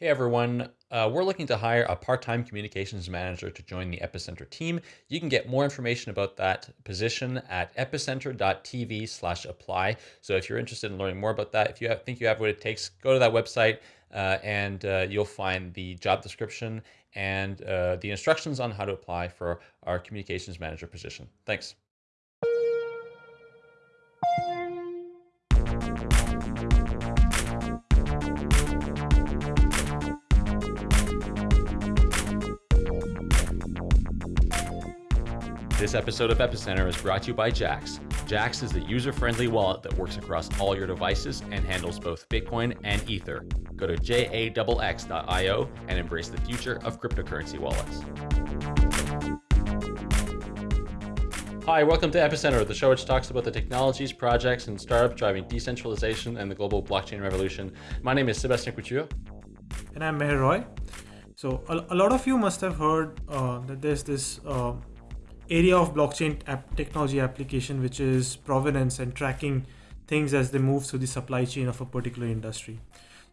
Hey everyone, uh, we're looking to hire a part time communications manager to join the Epicenter team. You can get more information about that position at epicenter.tv slash apply. So if you're interested in learning more about that, if you have, think you have what it takes, go to that website uh, and uh, you'll find the job description and uh, the instructions on how to apply for our communications manager position. Thanks. This episode of Epicenter is brought to you by Jaxx. Jaxx is the user friendly wallet that works across all your devices and handles both Bitcoin and Ether. Go to jaxx.io and embrace the future of cryptocurrency wallets. Hi, welcome to Epicenter, the show which talks about the technologies, projects, and startups driving decentralization and the global blockchain revolution. My name is Sebastian Couture. And I'm Meher Roy. So, a, lot of you must have heard uh, that there's this uh, area of blockchain app technology application, which is provenance and tracking things as they move through the supply chain of a particular industry.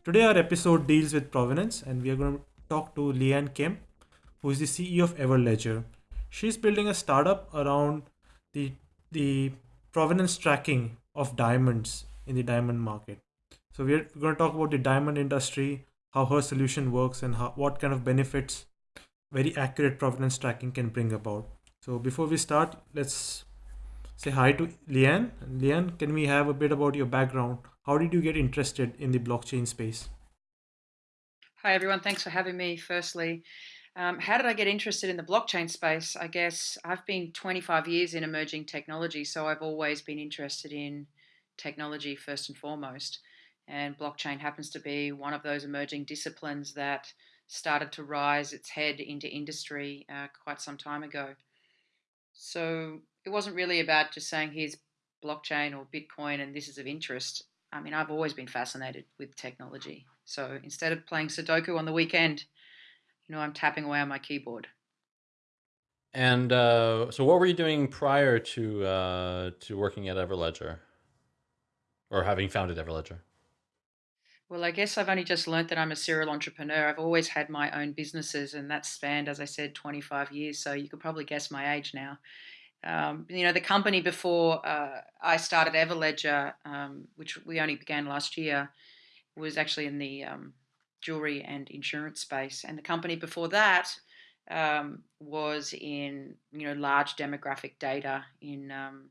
Today, our episode deals with provenance, and we are going to talk to Leanne Kemp, who is the CEO of Everledger. She's building a startup around the the provenance tracking of diamonds in the diamond market. So we're going to talk about the diamond industry, how her solution works, and how, what kind of benefits very accurate provenance tracking can bring about. So before we start, let's say hi to Leanne. Leanne, can we have a bit about your background? How did you get interested in the blockchain space? Hi, everyone. Thanks for having me. Firstly, um, how did I get interested in the blockchain space? I guess I've been 25 years in emerging technology, so I've always been interested in technology first and foremost. And blockchain happens to be one of those emerging disciplines that started to rise its head into industry uh, quite some time ago. So it wasn't really about just saying here's blockchain or Bitcoin and this is of interest. I mean, I've always been fascinated with technology. So instead of playing Sudoku on the weekend, you know, I'm tapping away on my keyboard. And uh, so, what were you doing prior to uh, to working at Everledger, or having founded Everledger? Well, I guess I've only just learnt that I'm a serial entrepreneur. I've always had my own businesses, and that spanned, as I said, 25 years. So you could probably guess my age now. Um, you know, the company before uh, I started Everledger, um, which we only began last year, was actually in the um, jewelry and insurance space, and the company before that um, was in you know large demographic data in um,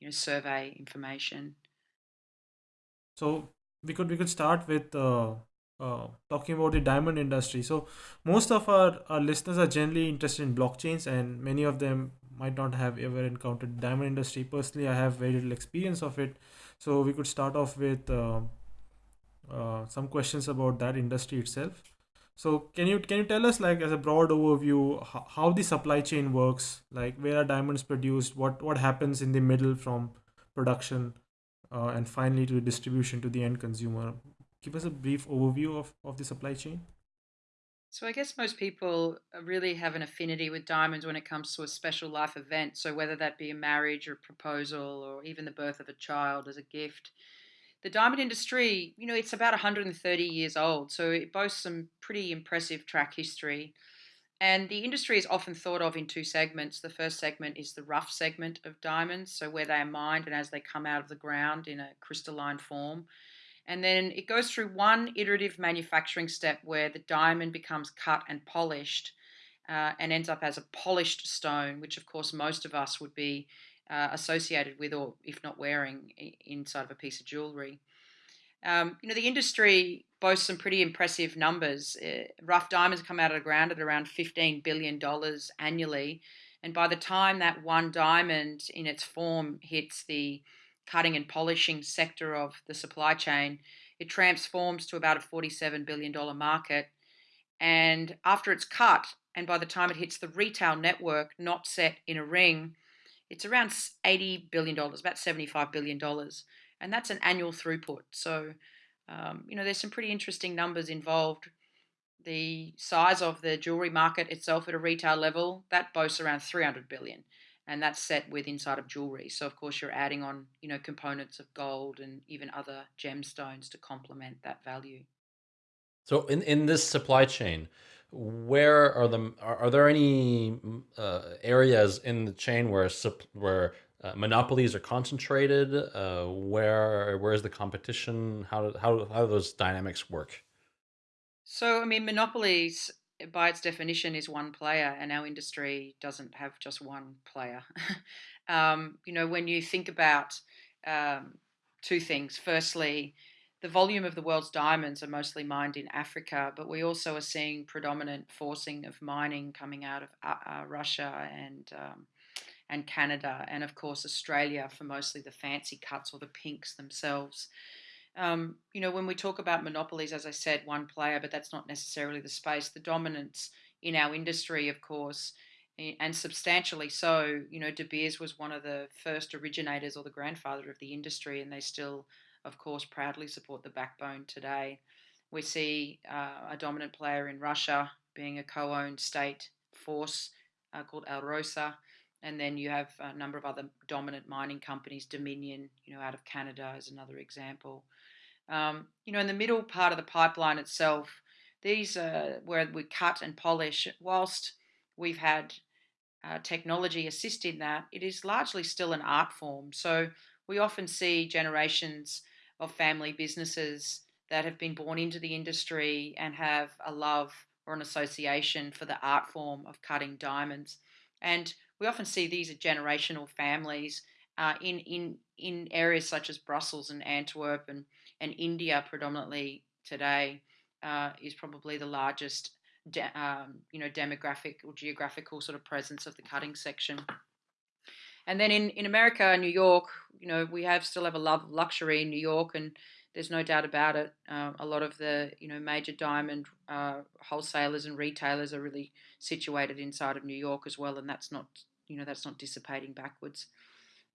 you know survey information. So we could we could start with uh, uh, talking about the diamond industry. So most of our, our listeners are generally interested in blockchains, and many of them might not have ever encountered diamond industry. Personally, I have very little experience of it. So we could start off with uh, uh, some questions about that industry itself. So can you can you tell us like as a broad overview how, how the supply chain works? Like where are diamonds produced? What what happens in the middle from production uh, and finally to distribution to the end consumer. Give us a brief overview of, of the supply chain. So I guess most people really have an affinity with diamonds when it comes to a special life event. So whether that be a marriage or a proposal or even the birth of a child as a gift. The diamond industry, you know, it's about 130 years old, so it boasts some pretty impressive track history. And the industry is often thought of in two segments. The first segment is the rough segment of diamonds, so where they are mined and as they come out of the ground in a crystalline form. And then it goes through one iterative manufacturing step where the diamond becomes cut and polished uh, and ends up as a polished stone, which of course most of us would be uh, associated with, or if not wearing, inside of a piece of jewelry. Um, you know, the industry boasts some pretty impressive numbers. Uh, rough diamonds come out of the ground at around $15 billion annually. And by the time that one diamond in its form hits the cutting and polishing sector of the supply chain, it transforms to about a $47 billion market. And after it's cut, and by the time it hits the retail network, not set in a ring, it's around $80 billion, about $75 billion and that's an annual throughput. So, um, you know, there's some pretty interesting numbers involved. The size of the jewelry market itself at a retail level that boasts around 300 billion, and that's set with inside of jewelry. So, of course, you're adding on, you know, components of gold and even other gemstones to complement that value. So in in this supply chain, where are the are, are there any mm, uh, areas in the chain where where uh, monopolies are concentrated? Uh, where where is the competition? How do, how how do those dynamics work? So, I mean, monopolies, by its definition, is one player, and our industry doesn't have just one player. um, you know, when you think about um, two things, firstly, the volume of the world's diamonds are mostly mined in Africa, but we also are seeing predominant forcing of mining coming out of uh, uh, Russia and um, and Canada, and of course Australia for mostly the fancy cuts or the pinks themselves. Um, you know, when we talk about monopolies, as I said, one player, but that's not necessarily the space. The dominance in our industry, of course, and substantially so. You know, De Beers was one of the first originators or the grandfather of the industry, and they still, of course, proudly support the backbone today. We see uh, a dominant player in Russia being a co owned state force uh, called Alrosa. And then you have a number of other dominant mining companies, Dominion, you know, out of Canada is another example. Um, you know, in the middle part of the pipeline itself, these are where we cut and polish. Whilst we've had uh, technology assist in that, it is largely still an art form. So we often see generations of family businesses that have been born into the industry and have a love or an association for the art form of cutting diamonds. And we often see these are generational families uh, in in in areas such as Brussels and Antwerp and and India predominantly today uh, is probably the largest de- um, you know demographic or geographical sort of presence of the cutting section. And then in, in America, New York, you know, we have still have a love of luxury in New York, and there's no doubt about it. Uh, a lot of the you know major diamond uh, wholesalers and retailers are really situated inside of New York as well, and that's not you know that's not dissipating backwards.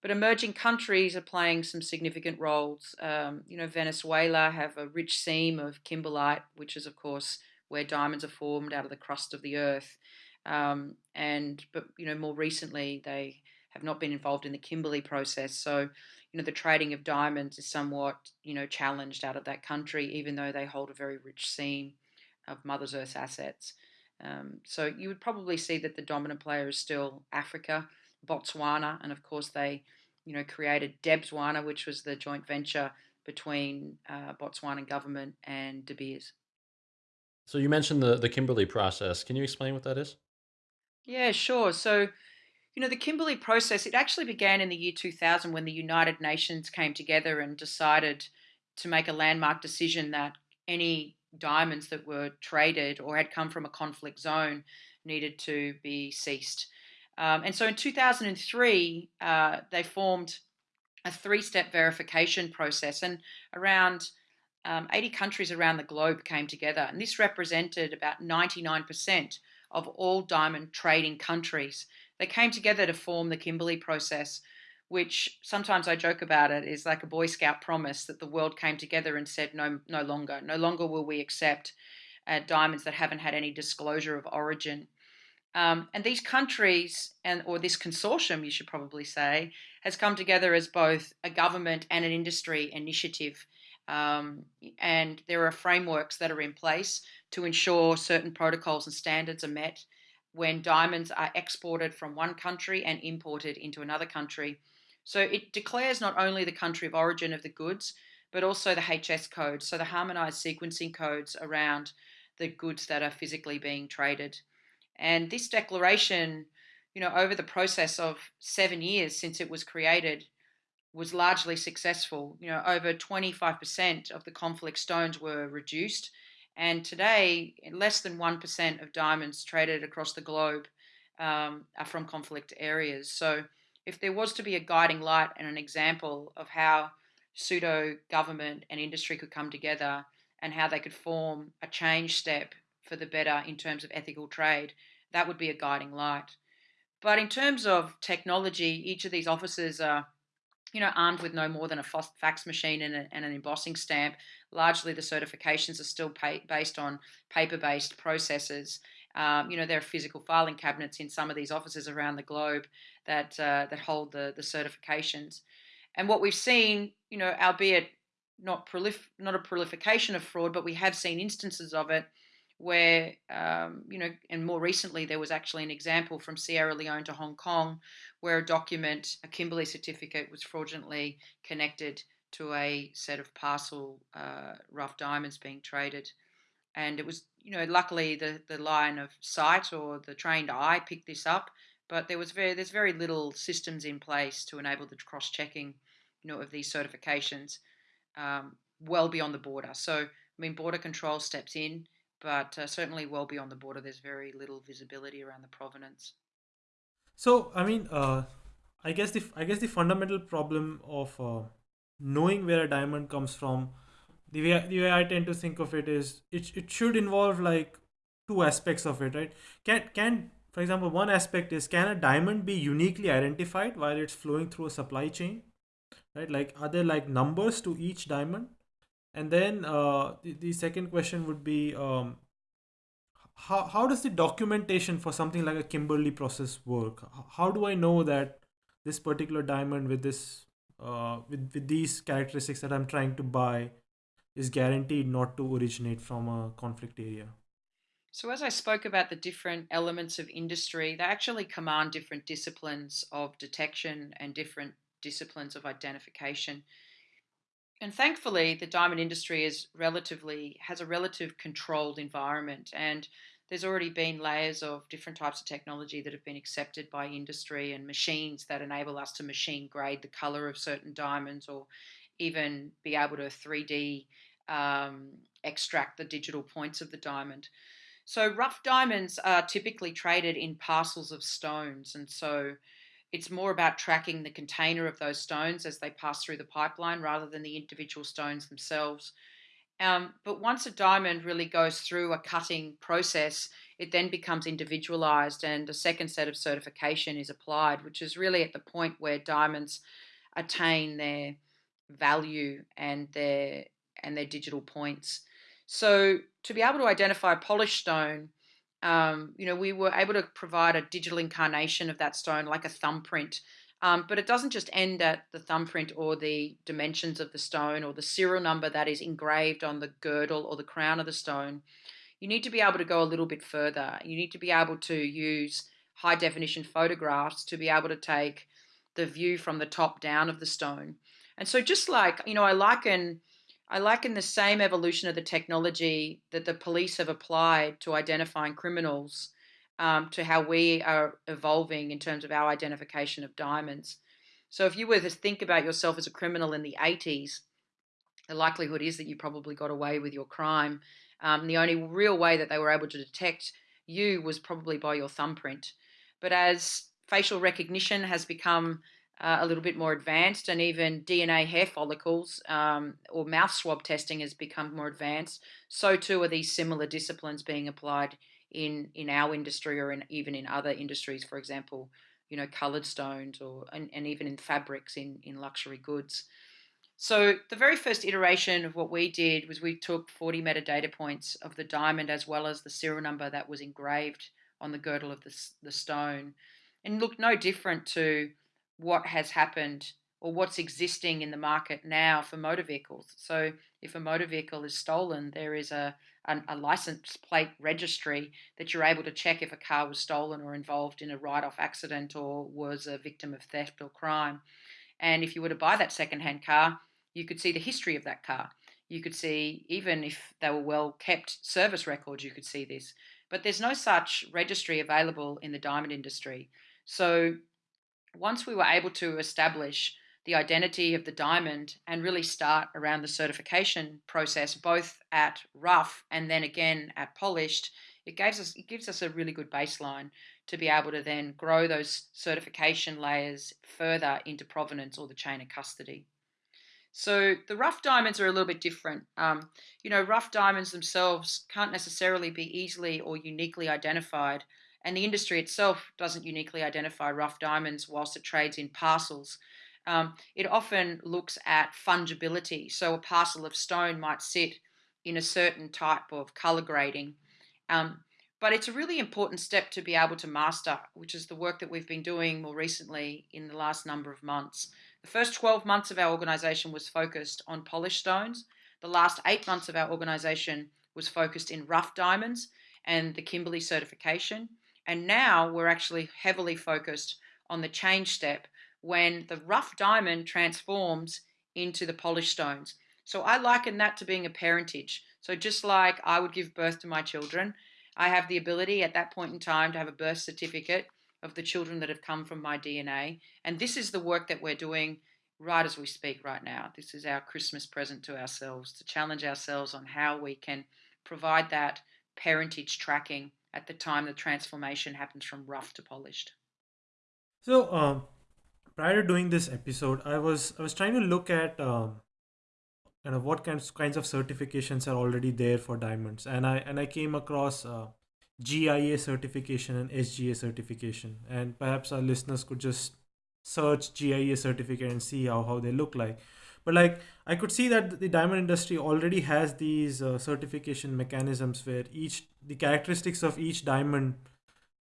But emerging countries are playing some significant roles. Um, you know, Venezuela have a rich seam of kimberlite, which is of course where diamonds are formed out of the crust of the earth. Um, and but you know more recently they have not been involved in the Kimberley process. So you know the trading of diamonds is somewhat you know challenged out of that country, even though they hold a very rich seam of Mother Earth's assets. Um, so you would probably see that the dominant player is still Africa, Botswana, and of course they, you know, created Debswana, which was the joint venture between uh, Botswana government and De Beers. So you mentioned the the Kimberley process. Can you explain what that is? Yeah, sure. So you know the Kimberley process it actually began in the year 2000 when the United Nations came together and decided to make a landmark decision that any diamonds that were traded or had come from a conflict zone needed to be ceased. Um, and so in 2003, uh, they formed a three step verification process, and around um, 80 countries around the globe came together. And this represented about 99% of all diamond trading countries. They came together to form the Kimberley process, which sometimes I joke about it is like a Boy Scout promise that the world came together and said, no, no longer, no longer will we accept uh, diamonds that haven't had any disclosure of origin. Um, and these countries, and or this consortium, you should probably say, has come together as both a government and an industry initiative. Um, and there are frameworks that are in place to ensure certain protocols and standards are met when diamonds are exported from one country and imported into another country. So it declares not only the country of origin of the goods, but also the HS code, so the harmonized sequencing codes around the goods that are physically being traded. And this declaration, you know, over the process of seven years since it was created, was largely successful. You know, over 25% of the conflict stones were reduced. And today, less than 1% of diamonds traded across the globe um, are from conflict areas. So, if there was to be a guiding light and an example of how pseudo government and industry could come together and how they could form a change step for the better in terms of ethical trade, that would be a guiding light. But in terms of technology, each of these offices are, you know, armed with no more than a fax machine and, a, and an embossing stamp. Largely, the certifications are still pay, based on paper-based processes. Um, you know, there are physical filing cabinets in some of these offices around the globe that uh, that hold the the certifications. And what we've seen, you know, albeit not prolif- not a proliferation of fraud, but we have seen instances of it where um, you know, and more recently there was actually an example from Sierra Leone to Hong Kong where a document, a Kimberley certificate, was fraudulently connected to a set of parcel uh, rough diamonds being traded, and it was you know luckily the the line of sight or the trained eye picked this up, but there was very there's very little systems in place to enable the cross checking, you know, of these certifications, um, well beyond the border. So I mean, border control steps in but uh, certainly well beyond the border, there's very little visibility around the provenance. So, I mean, uh, I guess the I guess the fundamental problem of uh, knowing where a diamond comes from, the way the way I tend to think of it is it it should involve like two aspects of it, right? Can can for example, one aspect is can a diamond be uniquely identified while it's flowing through a supply chain, right? Like are there like numbers to each diamond? And then uh, the, the second question would be um, how, how does the documentation for something like a Kimberley process work? How do I know that this particular diamond with this uh, with, with these characteristics that I'm trying to buy is guaranteed not to originate from a conflict area? So, as I spoke about the different elements of industry, they actually command different disciplines of detection and different disciplines of identification and thankfully the diamond industry is relatively has a relative controlled environment and there's already been layers of different types of technology that have been accepted by industry and machines that enable us to machine grade the color of certain diamonds or even be able to 3D um, extract the digital points of the diamond. So rough diamonds are typically traded in parcels of stones, and so it's more about tracking the container of those stones as they pass through the pipeline rather than the individual stones themselves. Um, but once a diamond really goes through a cutting process, it then becomes individualized and a second set of certification is applied, which is really at the point where diamonds attain their value and their and their digital points. So to be able to identify polished stone, um, you know, we were able to provide a digital incarnation of that stone, like a thumbprint. Um, but it doesn't just end at the thumbprint or the dimensions of the stone or the serial number that is engraved on the girdle or the crown of the stone. You need to be able to go a little bit further. You need to be able to use high definition photographs to be able to take the view from the top down of the stone. And so, just like, you know, I liken I liken the same evolution of the technology that the police have applied to identifying criminals um, to how we are evolving in terms of our identification of diamonds. So, if you were to think about yourself as a criminal in the 80s, the likelihood is that you probably got away with your crime. Um, the only real way that they were able to detect you was probably by your thumbprint. But as facial recognition has become uh, a little bit more advanced, and even DNA hair follicles um, or mouth swab testing has become more advanced. So too are these similar disciplines being applied in in our industry or in even in other industries. For example, you know, coloured stones or and, and even in fabrics in in luxury goods. So the very first iteration of what we did was we took 40 metadata points of the diamond as well as the serial number that was engraved on the girdle of the, the stone and looked no different to what has happened or what's existing in the market now for motor vehicles. So if a motor vehicle is stolen, there is a, a, a license plate registry that you're able to check if a car was stolen or involved in a write-off accident or was a victim of theft or crime. And if you were to buy that second-hand car, you could see the history of that car. You could see, even if they were well kept service records, you could see this. But there's no such registry available in the diamond industry. So once we were able to establish the identity of the diamond and really start around the certification process, both at rough and then again at polished, it gives us it gives us a really good baseline to be able to then grow those certification layers further into provenance or the chain of custody. So the rough diamonds are a little bit different. Um, you know, rough diamonds themselves can't necessarily be easily or uniquely identified and the industry itself doesn't uniquely identify rough diamonds whilst it trades in parcels. Um, it often looks at fungibility. So a parcel of stone might sit in a certain type of color grading. Um, but it's a really important step to be able to master, which is the work that we've been doing more recently in the last number of months. The first 12 months of our organization was focused on polished stones. The last eight months of our organization was focused in rough diamonds and the Kimberley certification. And now we're actually heavily focused on the change step when the rough diamond transforms into the polished stones. So I liken that to being a parentage. So just like I would give birth to my children, I have the ability at that point in time to have a birth certificate of the children that have come from my DNA. And this is the work that we're doing right as we speak right now. This is our Christmas present to ourselves to challenge ourselves on how we can provide that parentage tracking at the time the transformation happens from rough to polished. So, um, prior to doing this episode, I was I was trying to look at um, kind of what kinds kinds of certifications are already there for diamonds, and I and I came across uh, GIA certification and SGA certification, and perhaps our listeners could just search GIA certificate and see how how they look like. But like I could see that the diamond industry already has these uh, certification mechanisms where each the characteristics of each diamond.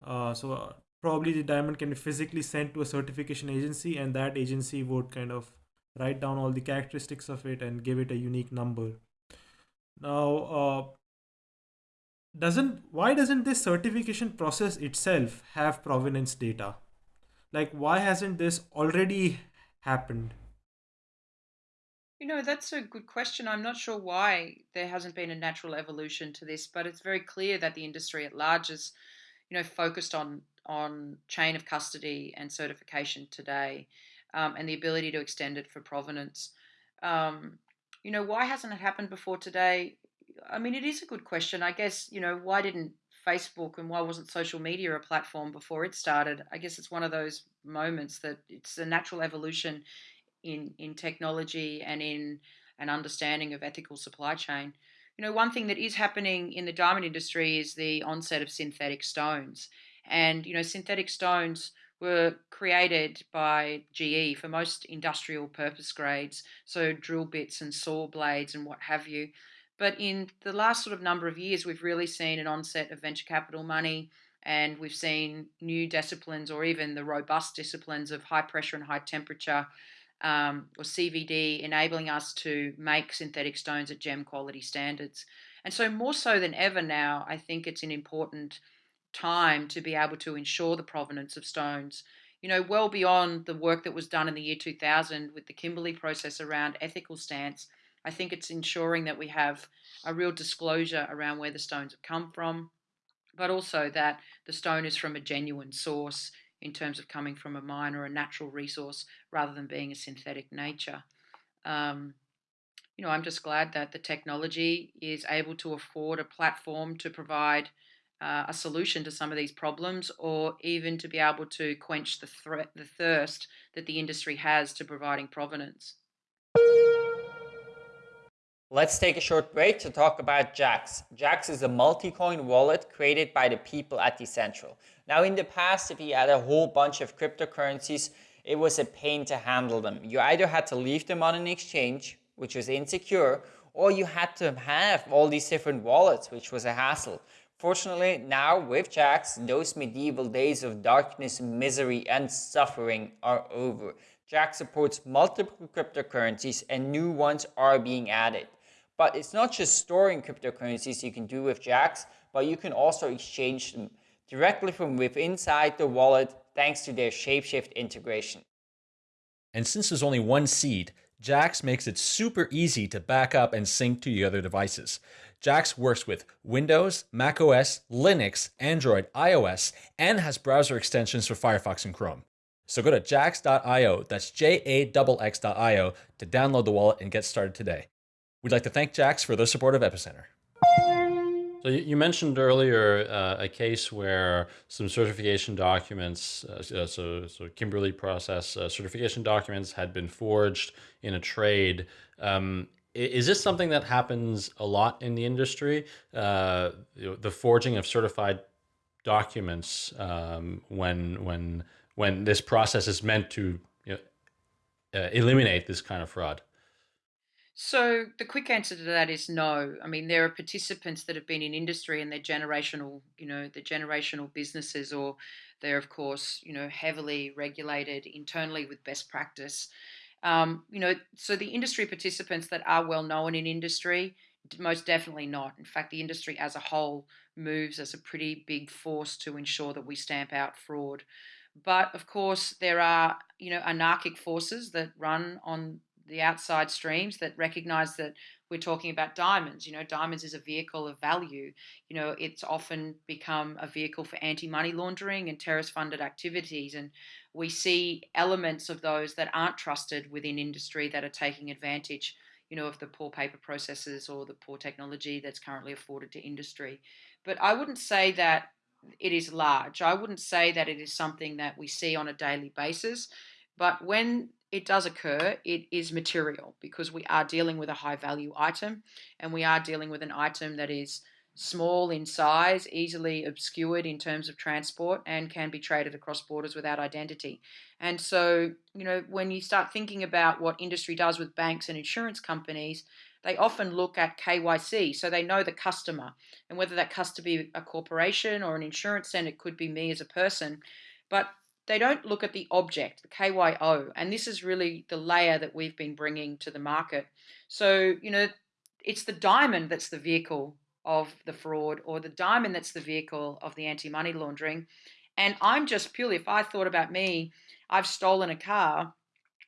Uh, so uh, probably the diamond can be physically sent to a certification agency, and that agency would kind of write down all the characteristics of it and give it a unique number. Now, uh, doesn't why doesn't this certification process itself have provenance data? Like, why hasn't this already happened? You know, that's a good question. I'm not sure why there hasn't been a natural evolution to this, but it's very clear that the industry at large is, you know, focused on on chain of custody and certification today um, and the ability to extend it for provenance. Um, you know, why hasn't it happened before today? I mean, it is a good question. I guess, you know, why didn't Facebook and why wasn't social media a platform before it started? I guess it's one of those moments that it's a natural evolution in, in technology and in an understanding of ethical supply chain. You know, one thing that is happening in the diamond industry is the onset of synthetic stones. And, you know, synthetic stones were created by GE for most industrial purpose grades, so drill bits and saw blades and what have you. But in the last sort of number of years, we've really seen an onset of venture capital money and we've seen new disciplines or even the robust disciplines of high pressure and high temperature um, or CVD enabling us to make synthetic stones at gem quality standards. And so, more so than ever now, I think it's an important time to be able to ensure the provenance of stones. You know, well beyond the work that was done in the year 2000 with the Kimberley process around ethical stance, I think it's ensuring that we have a real disclosure around where the stones have come from, but also that the stone is from a genuine source in terms of coming from a mine or a natural resource rather than being a synthetic nature. Um, you know, I'm just glad that the technology is able to afford a platform to provide uh, a solution to some of these problems or even to be able to quench the threat the thirst that the industry has to providing provenance. Let's take a short break to talk about Jaxx. Jaxx is a multi-coin wallet created by the people at Decentral. Now in the past, if you had a whole bunch of cryptocurrencies, it was a pain to handle them. You either had to leave them on an exchange, which was insecure, or you had to have all these different wallets, which was a hassle. Fortunately, now with Jaxx, those medieval days of darkness, misery, and suffering are over. Jaxx supports multiple cryptocurrencies and new ones are being added. But it's not just storing cryptocurrencies you can do with Jaxx, but you can also exchange them directly from within inside the wallet thanks to their Shapeshift integration. And since there's only one seed, Jaxx makes it super easy to back up and sync to your other devices. Jaxx works with Windows, macOS, Linux, Android, iOS, and has browser extensions for Firefox and Chrome. So go to jaxx.io, that's J-A-X-X.io, to download the wallet and get started today. We'd like to thank Jaxx for their support of Epicenter. So you mentioned earlier uh, a case where some certification documents, uh, so, so Kimberley process uh, certification documents had been forged in a trade. Um, is this something that happens a lot in the industry? Uh, the forging of certified documents um, when when when this process is meant to you know, uh, eliminate this kind of fraud. So the quick answer to that is no. I mean, there are participants that have been in industry and they're generational, you know, the generational businesses, or they're of course, you know, heavily regulated internally with best practice. Um, you know, so the industry participants that are well known in industry, most definitely not. In fact, the industry as a whole moves as a pretty big force to ensure that we stamp out fraud. But of course, there are you know anarchic forces that run on the outside streams that recognize that we're talking about diamonds. You know, diamonds is a vehicle of value. You know, it's often become a vehicle for anti money laundering and terrorist funded activities. And we see elements of those that aren't trusted within industry that are taking advantage, you know, of the poor paper processes or the poor technology that's currently afforded to industry. But I wouldn't say that it is large. I wouldn't say that it is something that we see on a daily basis. But when it does occur, it is material because we are dealing with a high value item and we are dealing with an item that is small in size, easily obscured in terms of transport, and can be traded across borders without identity. And so, you know, when you start thinking about what industry does with banks and insurance companies, they often look at KYC, so they know the customer, and whether that customer be a corporation or an insurance, and it could be me as a person. But they don't look at the object, the KYO, and this is really the layer that we've been bringing to the market. So, you know, it's the diamond that's the vehicle of the fraud, or the diamond that's the vehicle of the anti money laundering. And I'm just purely, if I thought about me, I've stolen a car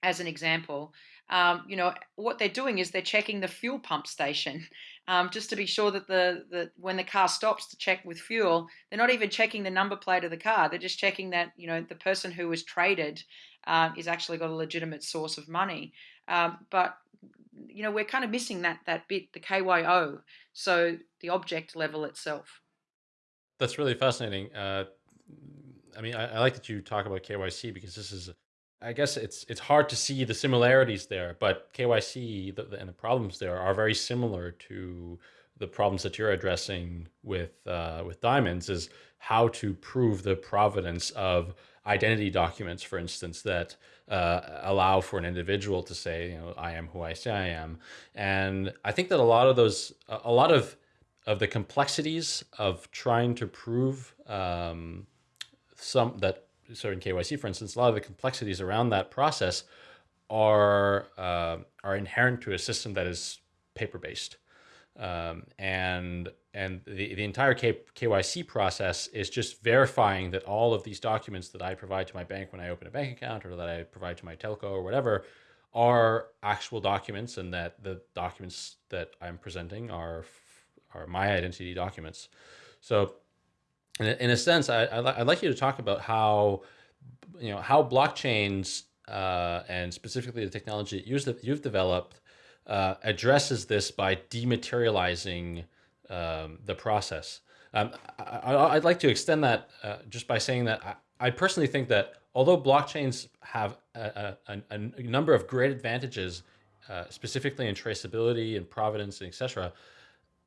as an example. Um, you know, what they're doing is they're checking the fuel pump station um, just to be sure that the, the when the car stops to check with fuel, they're not even checking the number plate of the car. They're just checking that you know the person who was traded um, is actually got a legitimate source of money. Um, but you know we're kind of missing that that bit, the KYO, so the object level itself. That's really fascinating. Uh, I mean, I, I like that you talk about KYC because this is I guess it's it's hard to see the similarities there, but KYC the, the, and the problems there are very similar to the problems that you're addressing with uh, with diamonds. Is how to prove the provenance of identity documents, for instance, that uh, allow for an individual to say, you know, I am who I say I am. And I think that a lot of those, a lot of of the complexities of trying to prove um, some that so in KYC, for instance, a lot of the complexities around that process are uh, are inherent to a system that is paper based, um, and and the the entire K- KYC process is just verifying that all of these documents that I provide to my bank when I open a bank account or that I provide to my telco or whatever are actual documents, and that the documents that I'm presenting are are my identity documents. So in a, sense, I, I would like you to talk about how, you know, how blockchains uh, and specifically the technology that you've developed uh, addresses this by dematerializing um, the process. Um, I, would like to extend that uh, just by saying that I, I, personally think that although blockchains have a, a, a number of great advantages, uh, specifically in traceability and provenance, and etc.,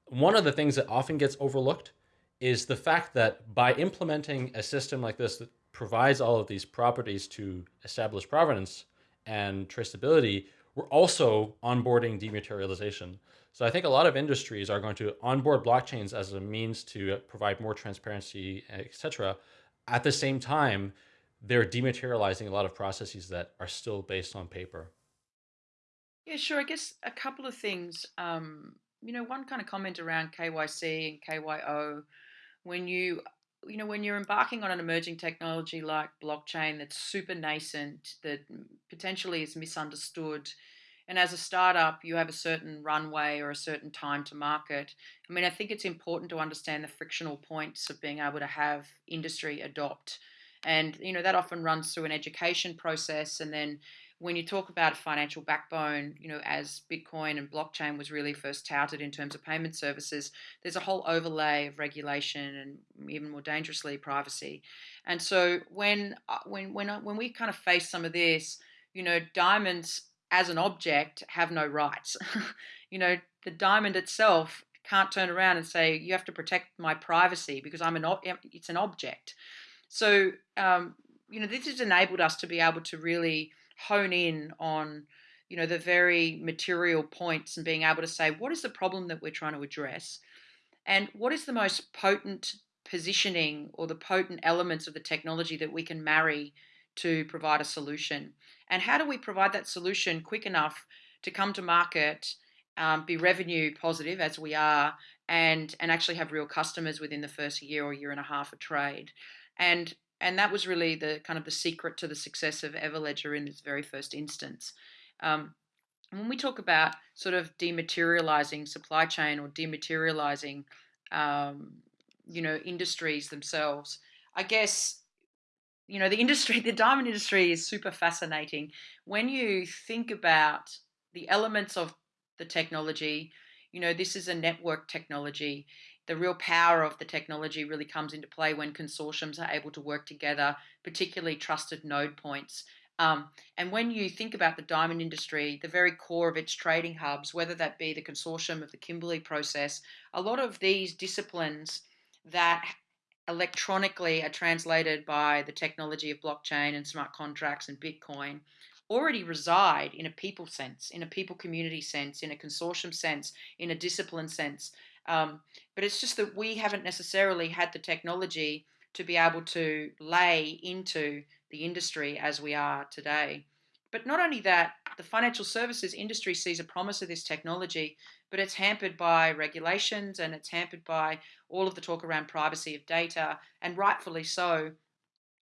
one of the things that often gets overlooked is the fact that by implementing a system like this that provides all of these properties to establish provenance and traceability, we're also onboarding dematerialization. So I think a lot of industries are going to onboard blockchains as a means to provide more transparency, etc. At the same time, they're dematerializing a lot of processes that are still based on paper. Yeah, sure. I guess a couple of things. Um, you know, one kind of comment around KYC and KYO when you you know when you're embarking on an emerging technology like blockchain that's super nascent that potentially is misunderstood and as a startup you have a certain runway or a certain time to market i mean i think it's important to understand the frictional points of being able to have industry adopt. And you know that often runs through an education process and then when you talk about a financial backbone, you know, as Bitcoin and blockchain was really first touted in terms of payment services, there's a whole overlay of regulation and even more dangerously privacy. And so when uh, when when uh, when we kind of face some of this, you know, diamonds as an object have no rights. you know, the diamond itself can't turn around and say you have to protect my privacy because I'm an it's an object. So um, you know, this has enabled us to be able to really hone in on you know, the very material points and being able to say, what is the problem that we're trying to address? And what is the most potent positioning or the potent elements of the technology that we can marry to provide a solution? And how do we provide that solution quick enough to come to market, um, be revenue positive as we are, and and actually have real customers within the first year or year and a half of trade? And and that was really the kind of the secret to the success of Everledger in its very first instance. Um, when we talk about sort of dematerializing supply chain or dematerializing, um, you know, industries themselves, I guess, you know, the industry, the diamond industry is super fascinating. When you think about the elements of the technology, you know, this is a network technology the real power of the technology really comes into play when consortiums are able to work together, particularly trusted node points. Um, and when you think about the diamond industry, the very core of its trading hubs, whether that be the consortium of the Kimberley process, a lot of these disciplines that electronically are translated by the technology of blockchain and smart contracts and Bitcoin already reside in a people sense, in a people community sense, in a consortium sense, in a discipline sense. Um, but it's just that we haven't necessarily had the technology to be able to lay into the industry as we are today. But not only that, the financial services industry sees a promise of this technology, but it's hampered by regulations and it's hampered by all of the talk around privacy of data, and rightfully so.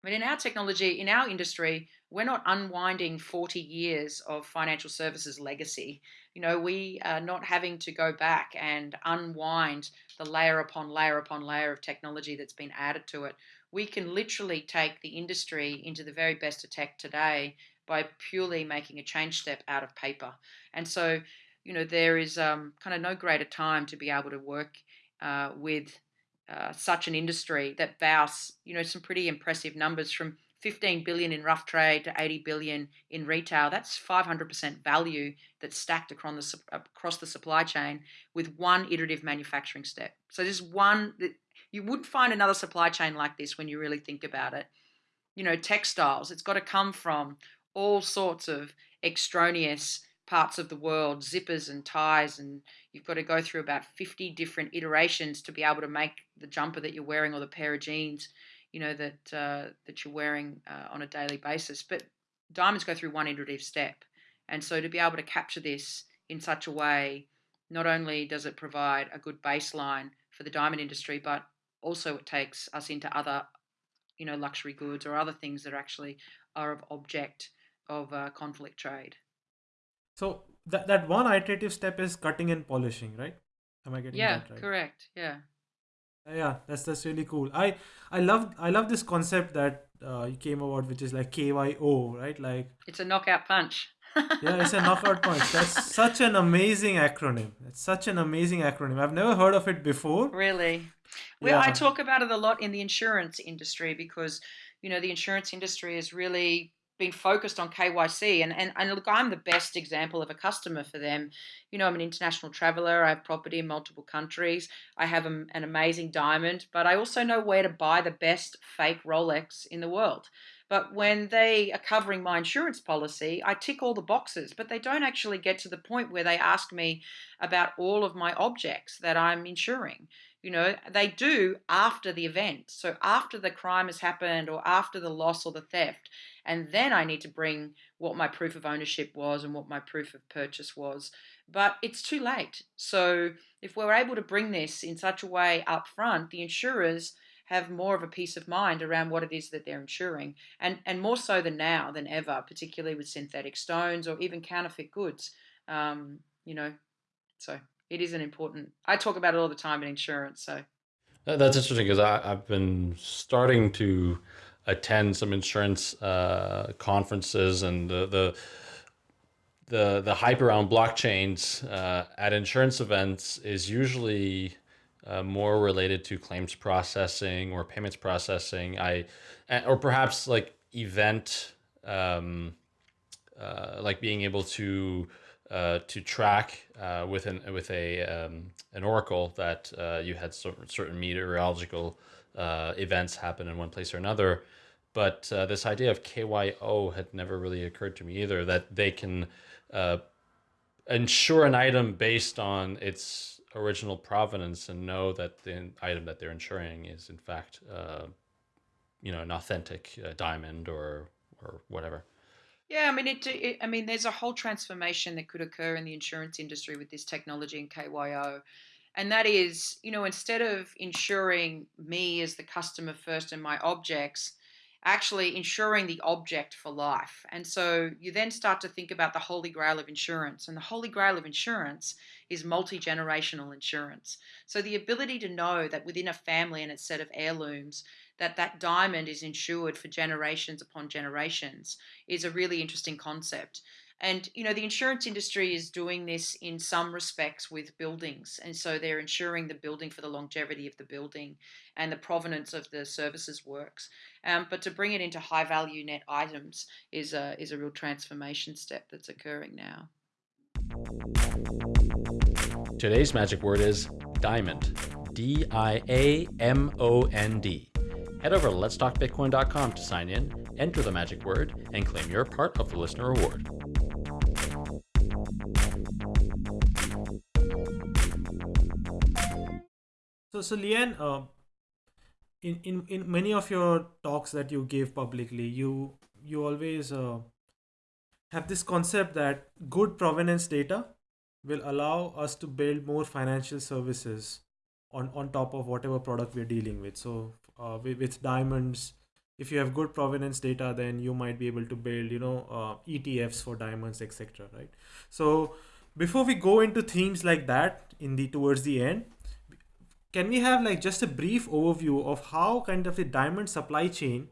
But in our technology, in our industry, we're not unwinding 40 years of financial services legacy. You know, we are not having to go back and unwind the layer upon layer upon layer of technology that's been added to it. We can literally take the industry into the very best of tech today by purely making a change step out of paper. And so, you know, there is um, kind of no greater time to be able to work uh, with uh, such an industry that boasts, you know, some pretty impressive numbers from 15 billion in rough trade to 80 billion in retail. That's 500% value that's stacked across the, across the supply chain with one iterative manufacturing step. So there's one that you wouldn't find another supply chain like this when you really think about it. You know, textiles, it's got to come from all sorts of extraneous parts of the world, zippers and ties, and you've got to go through about 50 different iterations to be able to make the jumper that you're wearing or the pair of jeans, you know, that uh, that you're wearing uh, on a daily basis. But diamonds go through one iterative step, and so to be able to capture this in such a way, not only does it provide a good baseline for the diamond industry, but also it takes us into other, you know, luxury goods or other things that actually are of object of uh, conflict trade. So that that one iterative step is cutting and polishing, right? Am I getting yeah, that right? correct. Yeah. Yeah, that's that's really cool. I I love I love this concept that uh, you came about, which is like KYO, right? Like it's a knockout punch. yeah, it's a knockout punch. That's such an amazing acronym. It's such an amazing acronym. I've never heard of it before. Really? Well, yeah. I talk about it a lot in the insurance industry because you know the insurance industry is really been focused on KYC and, and and look I'm the best example of a customer for them. You know, I'm an international traveler, I have property in multiple countries, I have a, an amazing diamond, but I also know where to buy the best fake Rolex in the world. But when they are covering my insurance policy, I tick all the boxes, but they don't actually get to the point where they ask me about all of my objects that I'm insuring. You know, they do after the event. So after the crime has happened or after the loss or the theft. And then I need to bring what my proof of ownership was and what my proof of purchase was. But it's too late. So if we're able to bring this in such a way up front, the insurers have more of a peace of mind around what it is that they're insuring, and, and more so than now than ever, particularly with synthetic stones or even counterfeit goods. Um, you know, so it is an important. I talk about it all the time in insurance. So that's interesting because I've been starting to attend some insurance uh, conferences and the the the, the hype around blockchains uh, at insurance events is usually uh, more related to claims processing or payments processing. I, or perhaps like event, um, uh, like being able to uh, to track uh, with an with a um, an oracle that uh, you had certain, meteorological uh, events happen in one place or another. But this idea of KYO had never really occurred to me either. That they can uh, insure an item based on its original provenance and know that the item that they're insuring is in fact, uh, you know, an authentic uh, diamond or or whatever. Yeah, I mean, it, it, I mean, there's a whole transformation that could occur in the insurance industry with this technology and KYO, and that is, you know, instead of insuring me as the customer first and my objects, actually insuring the object for life. And so you then start to think about the holy grail of insurance, and the holy grail of insurance is multi generational insurance. So the ability to know that within a family and its set of heirlooms that that diamond is insured for generations upon generations is a really interesting concept. And you know the insurance industry is doing this in some respects with buildings, and so they're insuring the building for the longevity of the building and the provenance of the services works. Um, but to bring it into high value net items is a is a real transformation step that's occurring now. Today's magic word is diamond. D I A M O N D. Head over to letstalkbitcoin.com to sign in, enter the magic word, and claim your part of the listener reward. So, so uh, in, in, in many of your talks that you give publicly, you you always uh, have this concept that good provenance data will allow us to build more financial services on on top of whatever product we're dealing with. So uh, with, with diamonds. If you have good provenance data then you might be able to build you know uh, etfs for diamonds etc right? So before we go into themes like that in the towards the end can we have like just a brief overview of how kind of the diamond supply chain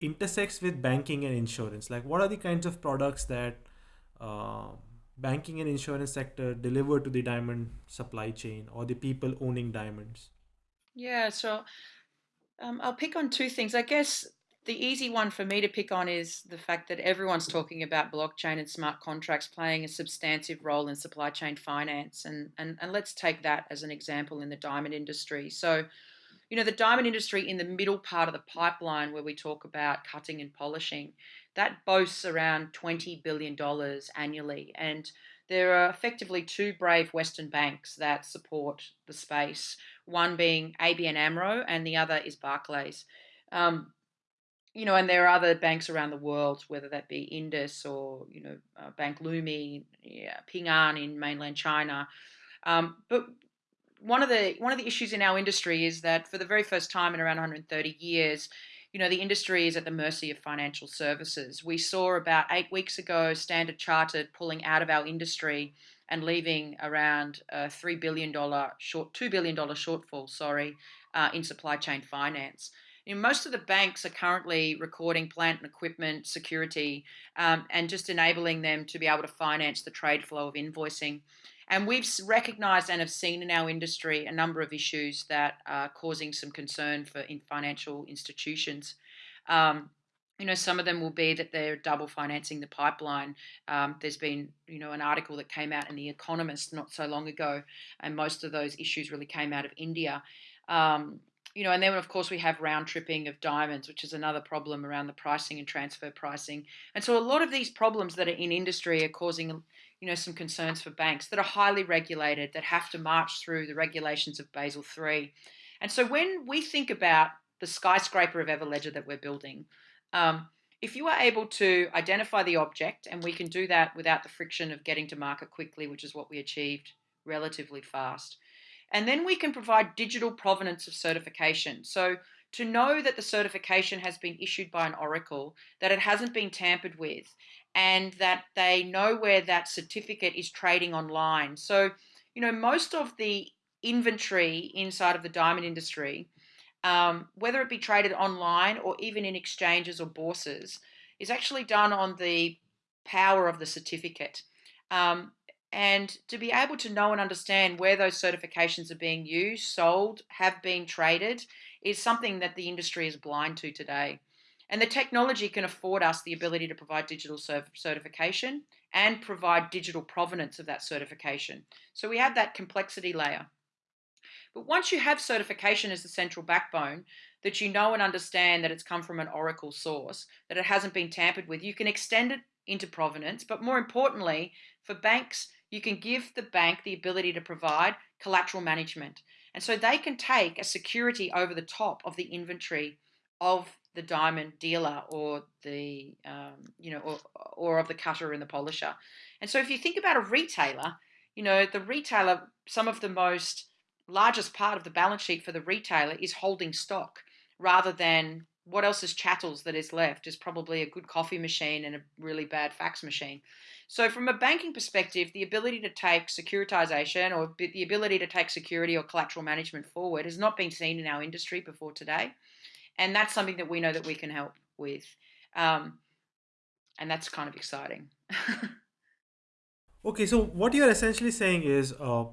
intersects with banking and insurance? Like what are the kinds of products that uh, banking and insurance sector deliver to the diamond supply chain or the people owning diamonds? Yeah so um, I'll pick on two things. I guess the easy one for me to pick on is the fact that everyone's talking about blockchain and smart contracts playing a substantive role in supply chain finance. And, and, and let's take that as an example in the diamond industry. So, you know, the diamond industry in the middle part of the pipeline where we talk about cutting and polishing, that boasts around $20 billion annually. And there are effectively two brave Western banks that support the space, one being ABN AMRO and the other is Barclays. Um, you know, and there are other banks around the world, whether that be Indus or, you know, uh, Bank Leumi, yeah, Ping An in mainland China. Um, but one of the one of the issues in our industry is that for the very first time in around 130 years, you know, the industry is at the mercy of financial services. We saw about eight weeks ago Standard Chartered pulling out of our industry and leaving around a $3 billion short, $2 billion shortfall, sorry, uh, in supply chain finance. You know, most of the banks are currently recording plant and equipment security um, and just enabling them to be able to finance the trade flow of invoicing. And we've recognized and have seen in our industry a number of issues that are causing some concern for in financial institutions. Um, you know, some of them will be that they're double financing the pipeline. Um, there's been, you know, an article that came out in The Economist not so long ago, and most of those issues really came out of India. Um, you know, and then of course we have round tripping of diamonds, which is another problem around the pricing and transfer pricing. And so a lot of these problems that are in industry are causing you know, some concerns for banks that are highly regulated, that have to march through the regulations of Basel III. And so when we think about the skyscraper of Everledger that we're building, um, if you are able to identify the object, and we can do that without the friction of getting to market quickly, which is what we achieved relatively fast, and then we can provide digital provenance of certification. So to know that the certification has been issued by an oracle, that it hasn't been tampered with, and that they know where that certificate is trading online. So, you know, most of the inventory inside of the diamond industry, um, whether it be traded online or even in exchanges or bourses, is actually done on the power of the certificate. Um, and to be able to know and understand where those certifications are being used, sold, have been traded, is something that the industry is blind to today. And the technology can afford us the ability to provide digital certification and provide digital provenance of that certification. So we have that complexity layer. But once you have certification as the central backbone, that you know and understand that it's come from an Oracle source, that it hasn't been tampered with, you can extend it into provenance, but more importantly, for banks, you can give the bank the ability to provide collateral management. And so they can take a security over the top of the inventory of the diamond dealer or the um, you know or, or of the cutter and the polisher. And so if you think about a retailer, you know the retailer, some of the most largest part of the balance sheet for the retailer is holding stock rather than what else is chattels that is left is probably a good coffee machine and a really bad fax machine. So, from a banking perspective, the ability to take securitization or the ability to take security or collateral management forward has not been seen in our industry before today. And that's something that we know that we can help with. Um, and that's kind of exciting. okay, so what you're essentially saying is uh,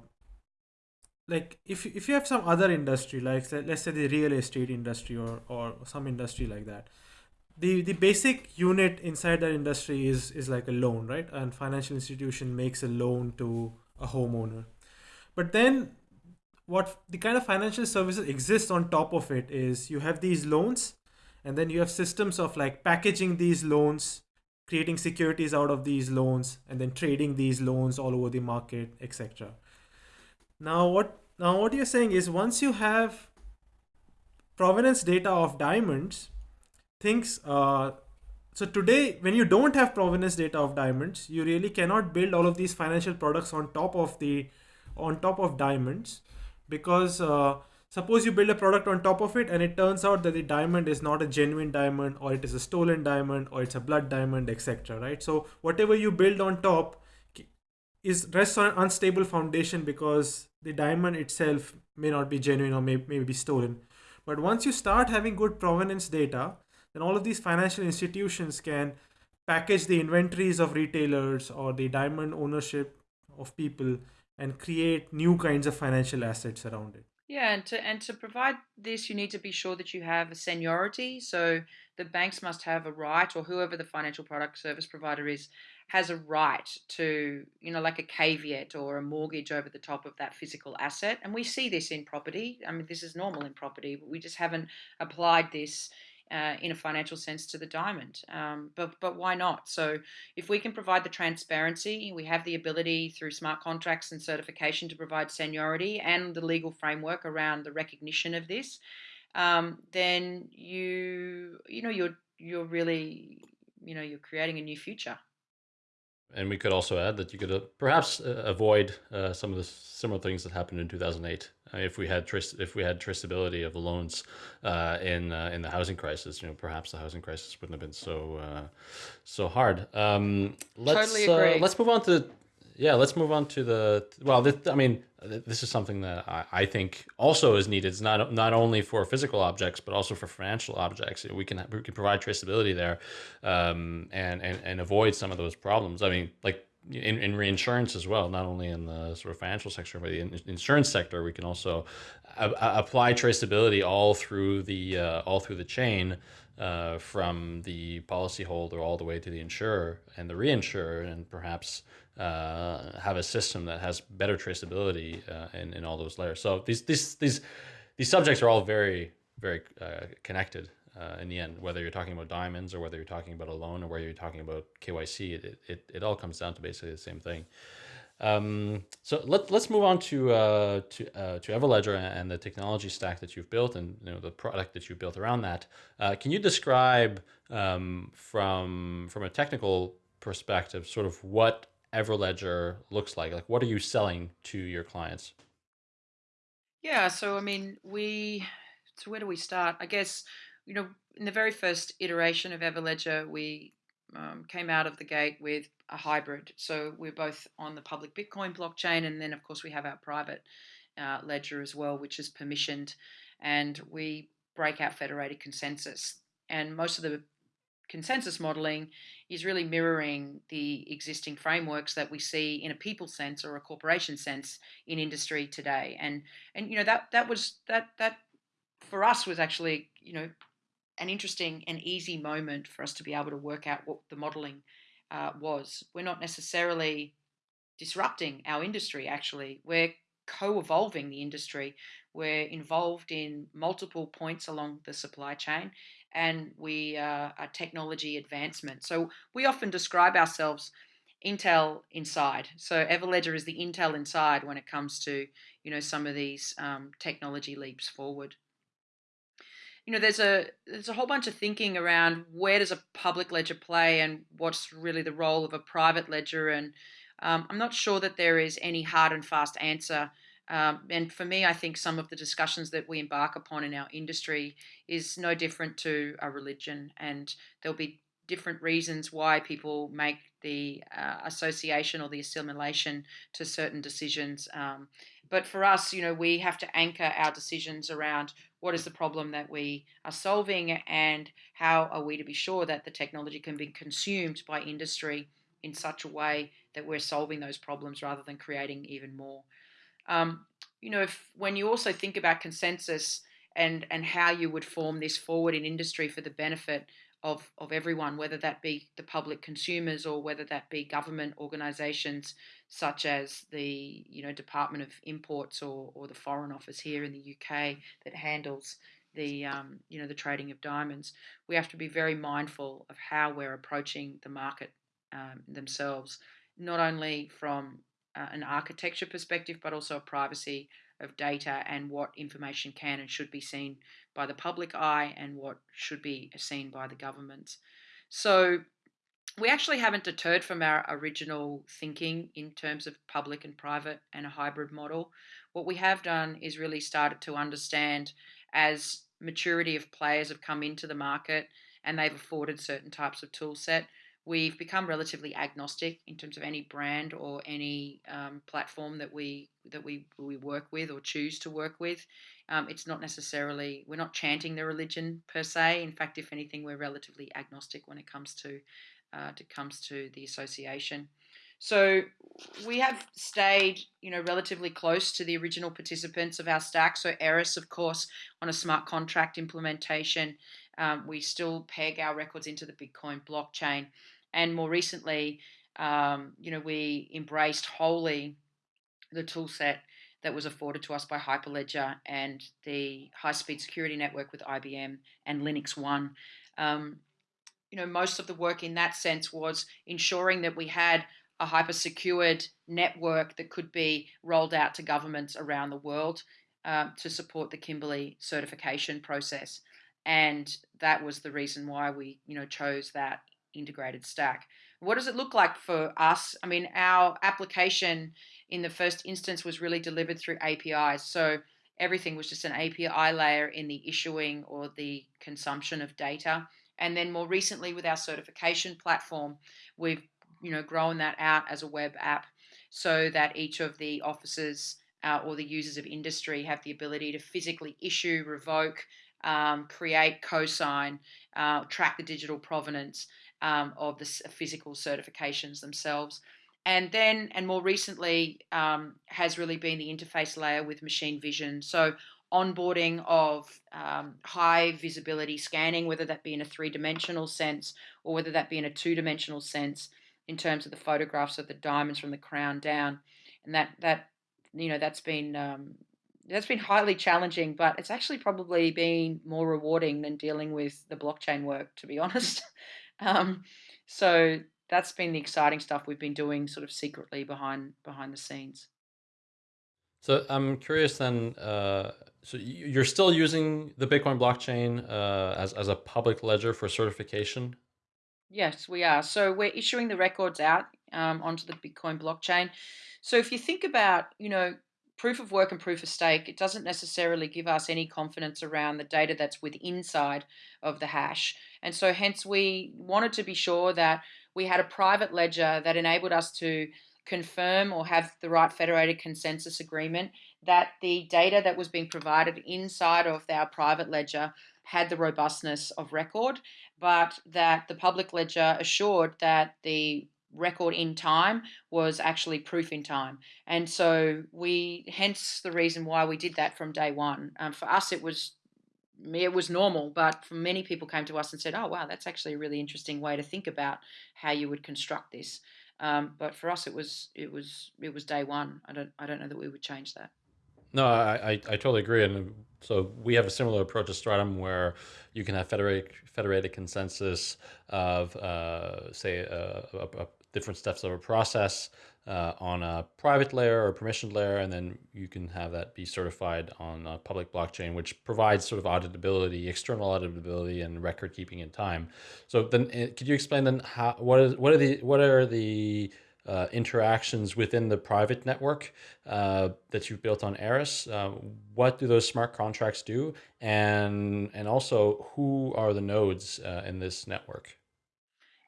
like if if you have some other industry like let's say the real estate industry or or some industry like that the the basic unit inside that industry is is like a loan right? And financial institution makes a loan to a homeowner. But then what the kind of financial services exist on top of it is you have these loans and then you have systems of like packaging these loans creating securities out of these loans and then trading these loans all over the market etc now what now what you're saying is once you have provenance data of diamonds, things uh, so today when you don't have provenance data of diamonds, you really cannot build all of these financial products on top of the on top of diamonds because uh, suppose you build a product on top of it and it turns out that the diamond is not a genuine diamond or it is a stolen diamond or it's a blood diamond etc right? So whatever you build on top is rests on an unstable foundation because the diamond itself may not be genuine or may, may be stolen. But once you start having good provenance data, then all of these financial institutions can package the inventories of retailers or the diamond ownership of people and create new kinds of financial assets around it. Yeah, and to and to provide this, you need to be sure that you have a seniority. So the banks must have a right, or whoever the financial product service provider is, has a right to, you know, like a caveat or a mortgage over the top of that physical asset. And we see this in property. I mean, this is normal in property, but we just haven't applied this uh, in a financial sense to the diamond. Um, but but why not? So if we can provide the transparency, we have the ability through smart contracts and certification to provide seniority and the legal framework around the recognition of this. Um, then you you know you're you're really you know you're creating a new future. And we could also add that you could uh, perhaps uh, avoid uh, some of the similar things that happened in 2008 uh, if we had trace if we had traceability of the loans uh, in uh, in the housing crisis. You know, perhaps the housing crisis wouldn't have been so so hard. Um, let's totally agree. let's move on to yeah, let's move on to the well. This, I mean, this is something that I, I, think also is needed. It's not not only for physical objects, but also for financial objects. We can we can provide traceability there, um, and and and avoid some of those problems. I mean, like in, in reinsurance as well, not only in the sort of financial sector, but the insurance sector, we can also apply traceability all through the uh, all through the chain uh, from the policyholder all the way to the insurer and the reinsurer, and perhaps uh, have a system that has better traceability uh, in, in all those layers. So these these these these subjects are all very very uh, connected uh, in the end. Whether you're talking about diamonds or whether you're talking about a loan or whether you're talking about KYC, it it, it all comes down to basically the same thing. Um, so let, let's move on to uh, to uh, to Everledger and the technology stack that you've built and you know the product that you've built around that. Uh, can you describe um, from from a technical perspective, sort of what Everledger looks like? Like, what are you selling to your clients? Yeah, so I mean, we. So where do we start? I guess you know, in the very first iteration of Everledger, we um, came out of the gate with a hybrid. So we're both on the public Bitcoin blockchain, and then of course we have our private uh, ledger as well, which is permissioned, and we break out federated consensus. And most of the consensus modeling is really mirroring the existing frameworks that we see in a people sense or a corporation sense in industry today. And and you know that that was that that for us was actually you know an interesting and easy moment for us to be able to work out what the modeling uh, was. We're not necessarily disrupting our industry. Actually, we're co-evolving the industry. We're involved in multiple points along the supply chain and we uh, are technology advancement. So we often describe ourselves Intel inside. So Everledger is the Intel inside when it comes to you know some of these um, technology leaps forward. You know, there's a there's a whole bunch of thinking around where does a public ledger play and what's really the role of a private ledger, and um, I'm not sure that there is any hard and fast answer. Um, and for me, I think some of the discussions that we embark upon in our industry is no different to a religion, and there'll be different reasons why people make the uh, association or the assimilation to certain decisions. Um, but for us, you know, we have to anchor our decisions around what is the problem that we are solving and how are we to be sure that the technology can be consumed by industry in such a way that we're solving those problems rather than creating even more. Um, you know, if when you also think about consensus and and how you would form this forward in industry for the benefit of, of everyone, whether that be the public consumers or whether that be government organisations such as the you know Department of Imports or, or the Foreign Office here in the UK that handles the um, you know the trading of diamonds. We have to be very mindful of how we're approaching the market um, themselves, not only from uh, an architecture perspective, but also a privacy of data and what information can and should be seen by the public eye and what should be seen by the government. So we actually haven't deterred from our original thinking in terms of public and private and a hybrid model. What we have done is really started to understand as maturity of players have come into the market and they've afforded certain types of tool set we've become relatively agnostic in terms of any brand or any um, platform that we that we we work with or choose to work with. Um, it's not necessarily we're not chanting the religion per se. In fact, if anything, we're relatively agnostic when it comes to uh, it comes to the association. So we have stayed, you know, relatively close to the original participants of our stack. So Eris, of course, on a smart contract implementation, um, we still peg our records into the Bitcoin blockchain and more recently, um, you know, we embraced wholly the tool set that was afforded to us by Hyperledger and the high-speed security network with IBM and Linux One. Um, you know, most of the work in that sense was ensuring that we had a hyper secured network that could be rolled out to governments around the world um, to support the Kimberley certification process. And that was the reason why we, you know, chose that integrated stack. What does it look like for us? I mean, our application in the first instance was really delivered through APIs. So everything was just an API layer in the issuing or the consumption of data. And then more recently with our certification platform, we've you know grown that out as a web app so that each of the officers uh, or the users of industry have the ability to physically issue, revoke, um, create, co-sign, uh, track the digital provenance, um, of the physical certifications themselves. And then, and more recently, um, has really been the interface layer with machine vision. So, onboarding of um, high visibility scanning, whether that be in a three dimensional sense or whether that be in a two dimensional sense, in terms of the photographs of the diamonds from the crown down, and that that you know that's been um, that's been highly challenging, but it's actually probably been more rewarding than dealing with the blockchain work, to be honest. Um, so that's been the exciting stuff we've been doing sort of secretly behind behind the scenes. So I'm curious then. Uh, so you're still using the Bitcoin blockchain uh, as as a public ledger for certification? Yes, we are. So we're issuing the records out um, onto the Bitcoin blockchain. So if you think about, you know, proof of work and proof of stake, it doesn't necessarily give us any confidence around the data that's with inside of the hash. And so hence we wanted to be sure that we had a private ledger that enabled us to confirm or have the right federated consensus agreement that the data that was being provided inside of our private ledger had the robustness of record, but that the public ledger assured that the record in time was actually proof in time. And so we, hence the reason why we did that from day one. Um, for us, it was it was normal, but for many people came to us and said, "Oh, wow, that's actually a really interesting way to think about how you would construct this." Um, but for us, it was it was it was day one. I don't I don't know that we would change that. No, I, I, I totally agree. And So we have a similar approach to Stratumn where you can have federated, federated consensus of, uh, say, a, a different steps of a process uh, on a private layer or permissioned layer, and then you can have that be certified on a public blockchain, which provides sort of auditability, external auditability, and record keeping in time. So then, eh, could you explain then how what is what are the what are the uh, interactions within the private network uh, that you've built on Eris. Uh, what do those smart contracts do, and and also who are the nodes uh, in this network?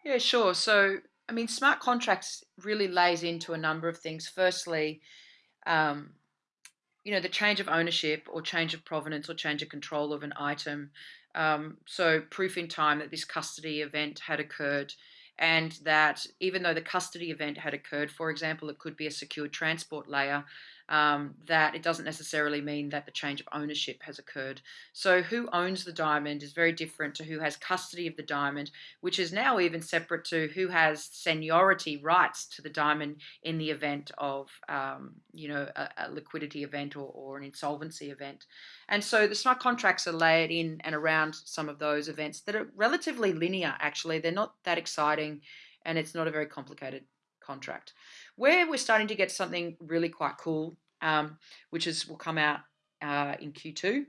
Yeah, sure. So, I mean, smart contracts really lays into a number of things. Firstly, um, you know, the change of ownership or change of provenance or change of control of an item. Um, so, proof in time that this custody event had occurred and that even though the custody event had occurred, for example, it could be a secured transport layer, um, that it doesn't necessarily mean that the change of ownership has occurred. So, who owns the diamond is very different to who has custody of the diamond, which is now even separate to who has seniority rights to the diamond in the event of, um, you know, a, a liquidity event or, or an insolvency event. And so the smart contracts are layered in and around some of those events that are relatively linear, actually. They're not that exciting and it's not a very complicated contract. Where we're starting to get something really quite cool, um, which is will come out uh, in Q2,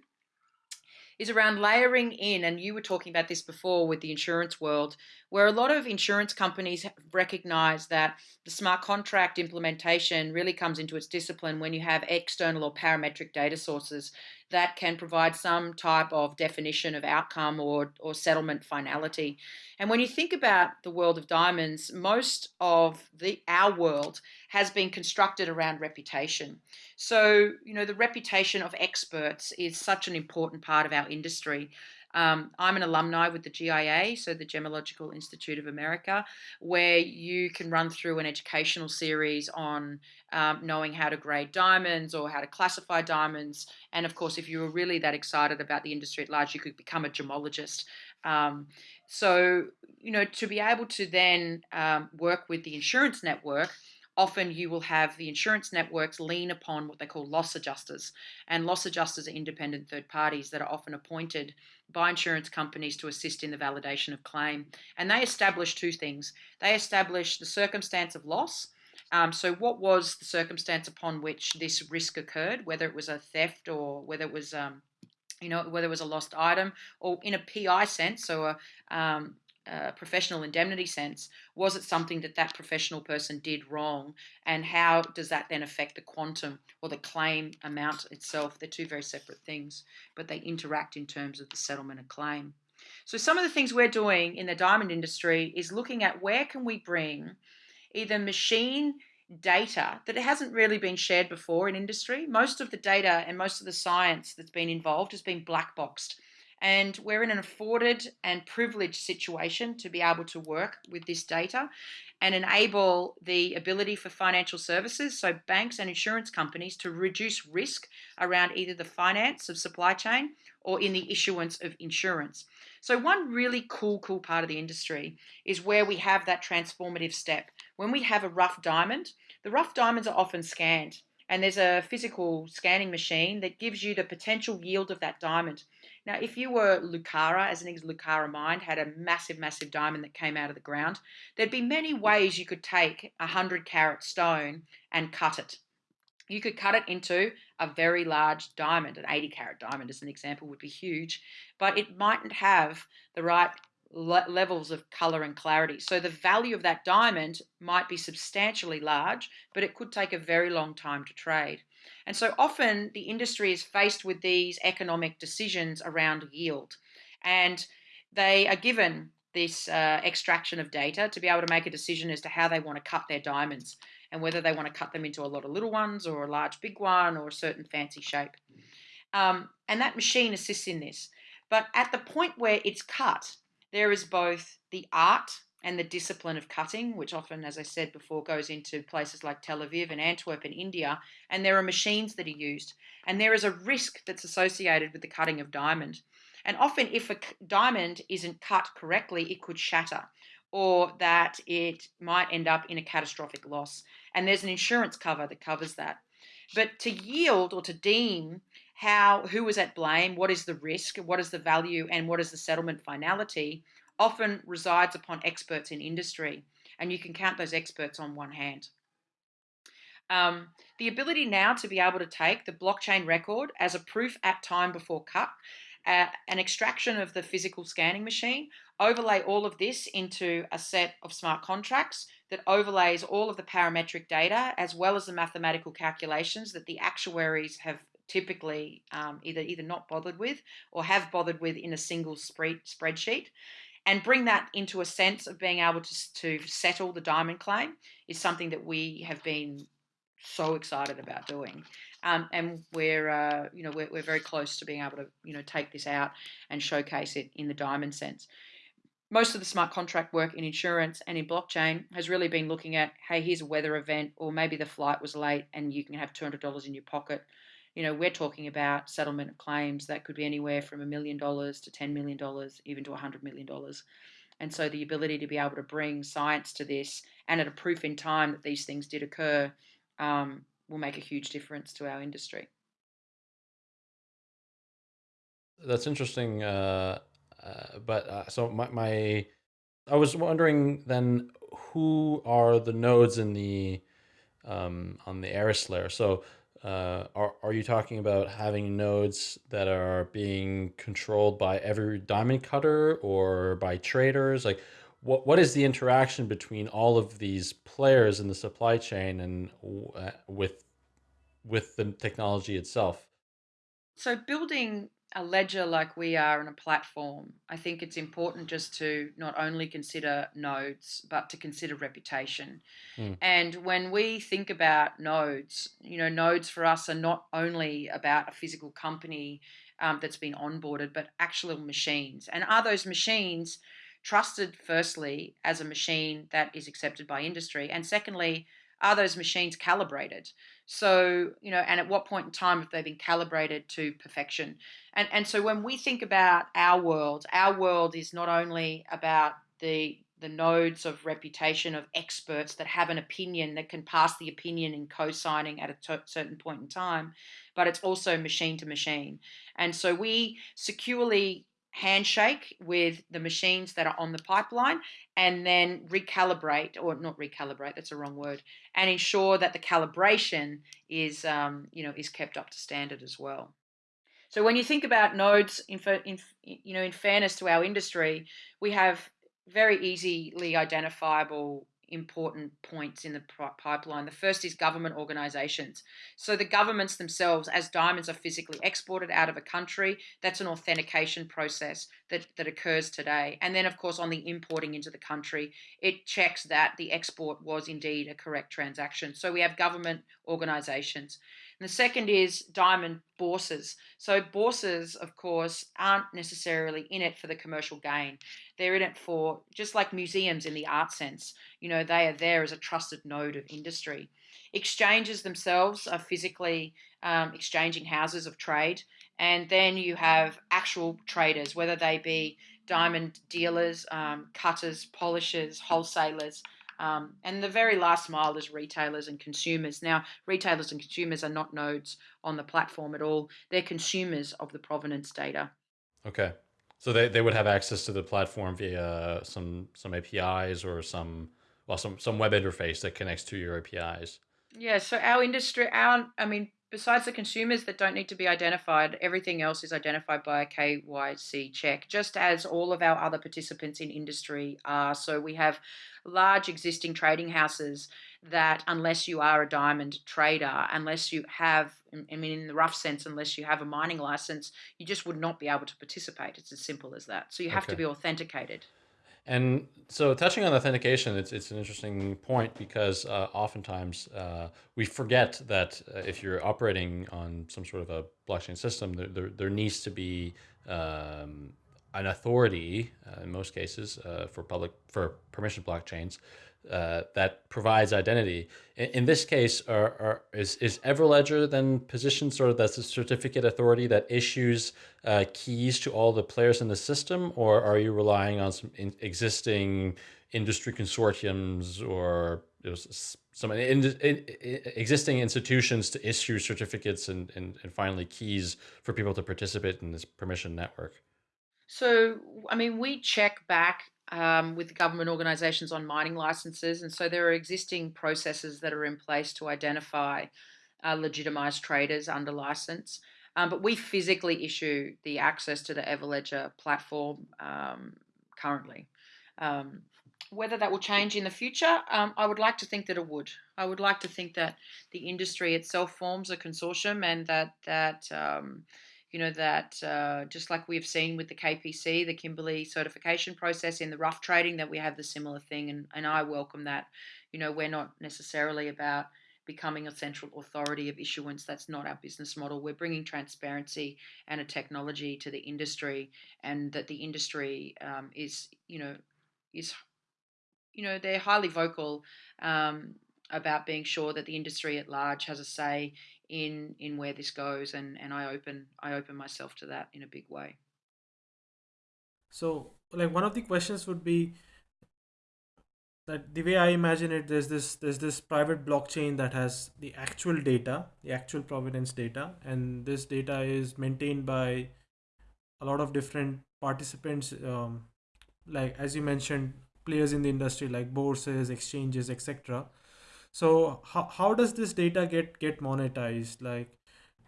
is around layering in, and you were talking about this before with the insurance world, where a lot of insurance companies recognize that the smart contract implementation really comes into its discipline when you have external or parametric data sources that can provide some type of definition of outcome or, or settlement finality. And when you think about the world of diamonds, most of the our world has been constructed around reputation. So, you know, the reputation of experts is such an important part of our industry. Um, I'm an alumni with the GIA, so the Gemological Institute of America, where you can run through an educational series on um, knowing how to grade diamonds or how to classify diamonds. And of course, if you were really that excited about the industry at large, you could become a gemologist. Um, so, you know, to be able to then um, work with the insurance network, often you will have the insurance networks lean upon what they call loss adjusters. And loss adjusters are independent third parties that are often appointed by insurance companies to assist in the validation of claim. And they establish two things they establish the circumstance of loss. Um, so, what was the circumstance upon which this risk occurred, whether it was a theft or whether it was um, you know, whether it was a lost item or in a PI sense, so a, um, professional indemnity sense, was it something that that professional person did wrong? And how does that then affect the quantum or the claim amount itself? They're two very separate things, but they interact in terms of the settlement of claim. So some of the things we're doing in the diamond industry is looking at where can we bring either machine data that hasn't really been shared before in industry. Most of the data and most of the science that's been involved has been black boxed. And we're in an afforded and privileged situation to be able to work with this data and enable the ability for financial services, so banks and insurance companies, to reduce risk around either the finance of supply chain or in the issuance of insurance. So, one really cool, cool part of the industry is where we have that transformative step. When we have a rough diamond, the rough diamonds are often scanned, and there's a physical scanning machine that gives you the potential yield of that diamond. Now, if you were Lucara, as an example, Lucara Mine had a massive, massive diamond that came out of the ground, there'd be many ways you could take a 100 carat stone and cut it. You could cut it into a very large diamond, an 80 carat diamond, as an example, would be huge, but it mightn't have the right le- levels of color and clarity. So the value of that diamond might be substantially large, but it could take a very long time to trade. And so often the industry is faced with these economic decisions around yield. And they are given this uh, extraction of data to be able to make a decision as to how they want to cut their diamonds and whether they want to cut them into a lot of little ones or a large big one or a certain fancy shape. Um, and that machine assists in this. But at the point where it's cut, there is both the art and the discipline of cutting, which often, as I said before, goes into places like Tel Aviv and Antwerp in India, and there are machines that are used. And there is a risk that's associated with the cutting of diamond. And often, if a diamond isn't cut correctly, it could shatter or that it might end up in a catastrophic loss. And there's an insurance cover that covers that. But to yield or to deem how who is at blame, what is the risk, what is the value, and what is the settlement finality often resides upon experts in industry. And you can count those experts on one hand. Um, the ability now to be able to take the blockchain record as a proof at time before cut, uh, an extraction of the physical scanning machine, overlay all of this into a set of smart contracts that overlays all of the parametric data as well as the mathematical calculations that the actuaries have typically um, either either not bothered with or have bothered with in a single spread, spreadsheet and bring that into a sense of being able to, to settle the diamond claim is something that we have been so excited about doing. Um, and we're, uh, you know, we're, we're very close to being able to, you know, take this out and showcase it in the diamond sense. Most of the smart contract work in insurance and in blockchain has really been looking at, hey, here's a weather event, or maybe the flight was late and you can have $200 in your pocket. You know, we're talking about settlement of claims that could be anywhere from a million dollars to $10 million, even to $100 million. And so the ability to be able to bring science to this and at a proof in time that these things did occur um, will make a huge difference to our industry. That's interesting. Uh, uh, but uh, so my, my, I was wondering then who are the nodes in the um, on the Eris layer? So uh, are, are you talking about having nodes that are being controlled by every diamond cutter or by traders? Like what what is the interaction between all of these players in the supply chain and uh, with with the technology itself? So building a ledger like we are in a platform, I think it's important just to not only consider nodes, but to consider reputation. Mm. And when we think about nodes, you know, nodes for us are not only about a physical company um, that's been onboarded, but actual machines. And are those machines trusted firstly as a machine that is accepted by industry and secondly are those machines calibrated? So you know and at what point in time have they been calibrated to perfection? And and so when we think about our world our world is not only about the the nodes of reputation of experts that have an opinion that can pass the opinion in co-signing at a certain point in time but it's also machine to machine. And so we securely handshake with the machines that are on the pipeline and then recalibrate or not recalibrate that's a wrong word and ensure that the calibration is um, you know is kept up to standard as well. So when you think about nodes in, in you know in fairness to our industry we have very easily identifiable important points in the pipeline. The first is government organizations. So the governments themselves, as diamonds are physically exported out of a country, that's an authentication process that, that occurs today. And then, of course, on the importing into the country, it checks that the export was indeed a correct transaction. So we have government organizations. And the second is diamond bourses. So bourses, of course, aren't necessarily in it for the commercial gain. They're in it for, just like museums in the art sense, you know, they are there as a trusted node of industry. Exchanges themselves are physically um, exchanging houses of trade. And then you have actual traders, whether they be diamond dealers, um, cutters, polishers, wholesalers, um, and the very last mile is retailers and consumers. Now, retailers and consumers are not nodes on the platform at all. They're consumers of the provenance data. Okay. So they, they would have access to the platform via some some APIs or some well some some web interface that connects to your APIs. Yeah, so our industry our I mean besides the consumers that don't need to be identified, everything else is identified by a KYC check, just as all of our other participants in industry are. So we have large existing trading houses that, unless you are a diamond trader, unless you have, I mean, in the rough sense, unless you have a mining license, you just would not be able to participate. It's as simple as that. So you have okay. to be authenticated. And so, touching on authentication, it's it's an interesting point because uh, oftentimes uh, we forget that uh, if you're operating on some sort of a blockchain system, there there, there needs to be um, an authority uh, in most cases uh, for public for permission blockchains uh, that provides identity. In, in this case, are, are, is, is Everledger then positioned sort of as a certificate authority that issues uh, keys to all the players in the system, or are you relying on some existing industry consortiums or some in, in, existing institutions to issue certificates and, and, and finally keys for people to participate in this permission network? So, I mean, we check back um, with government organisations on mining licenses, and so there are existing processes that are in place to identify uh, legitimised traders under license. Um, but we physically issue the access to the Everledger platform um, currently. Um, whether that will change in the future, um, I would like to think that it would. I would like to think that the industry itself forms a consortium and that that um, you know that uh, just like we've seen with the KPC, the Kimberley certification process in the rough trading, that we have the similar thing, and and I welcome that. You know, we're not necessarily about becoming a central authority of issuance. That's not our business model. We're bringing transparency and a technology to the industry, and that the industry um, is, you know, is, you know, they're highly vocal um, about being sure that the industry at large has a say in in where this goes, and and I open I open myself to that in a big way. So, like one of the questions would be that the way I imagine it, there's this there's this private blockchain that has the actual data, the actual provenance data, and this data is maintained by a lot of different participants, um, like as you mentioned, players in the industry like bourses, exchanges, etc. So how, how does this data get get monetized? Like,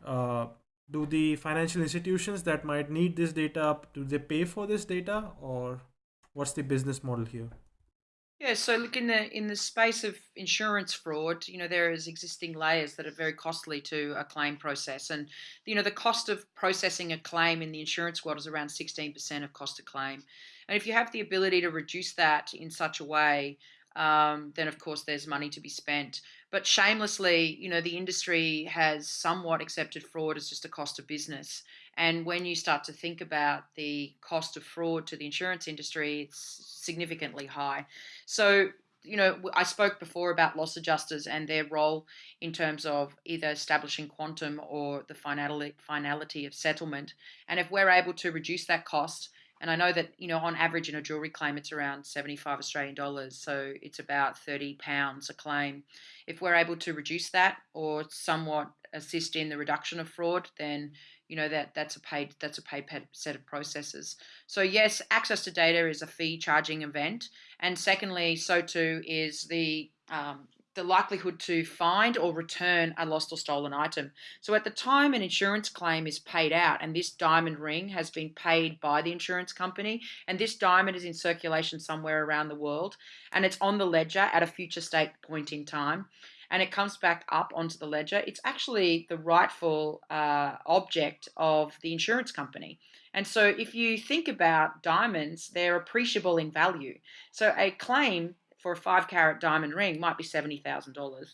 uh, do the financial institutions that might need this data do they pay for this data, or what's the business model here? Yeah, so look in the in the space of insurance fraud, you know there is existing layers that are very costly to a claim process, and you know the cost of processing a claim in the insurance world is around sixteen percent of cost of claim, and if you have the ability to reduce that in such a way, um, then of course there's money to be spent. But shamelessly, you know, the industry has somewhat accepted fraud as just a cost of business. And when you start to think about the cost of fraud to the insurance industry, it's significantly high. So, you know, I spoke before about loss adjusters and their role in terms of either establishing quantum or the finality, finality of settlement. And if we're able to reduce that cost, and I know that, you know, on average in a jewelry claim, it's around 75 Australian dollars. So it's about 30 pounds a claim. If we're able to reduce that or somewhat assist in the reduction of fraud, then you know that that's a paid that's a paid set of processes. So yes, access to data is a fee charging event, and secondly, so too is the um, the likelihood to find or return a lost or stolen item. So at the time an insurance claim is paid out and this diamond ring has been paid by the insurance company and this diamond is in circulation somewhere around the world and it's on the ledger at a future state point in time, and it comes back up onto the ledger, it's actually the rightful uh, object of the insurance company. And so if you think about diamonds, they're appreciable in value. So a claim for a five carat diamond ring might be $70,000.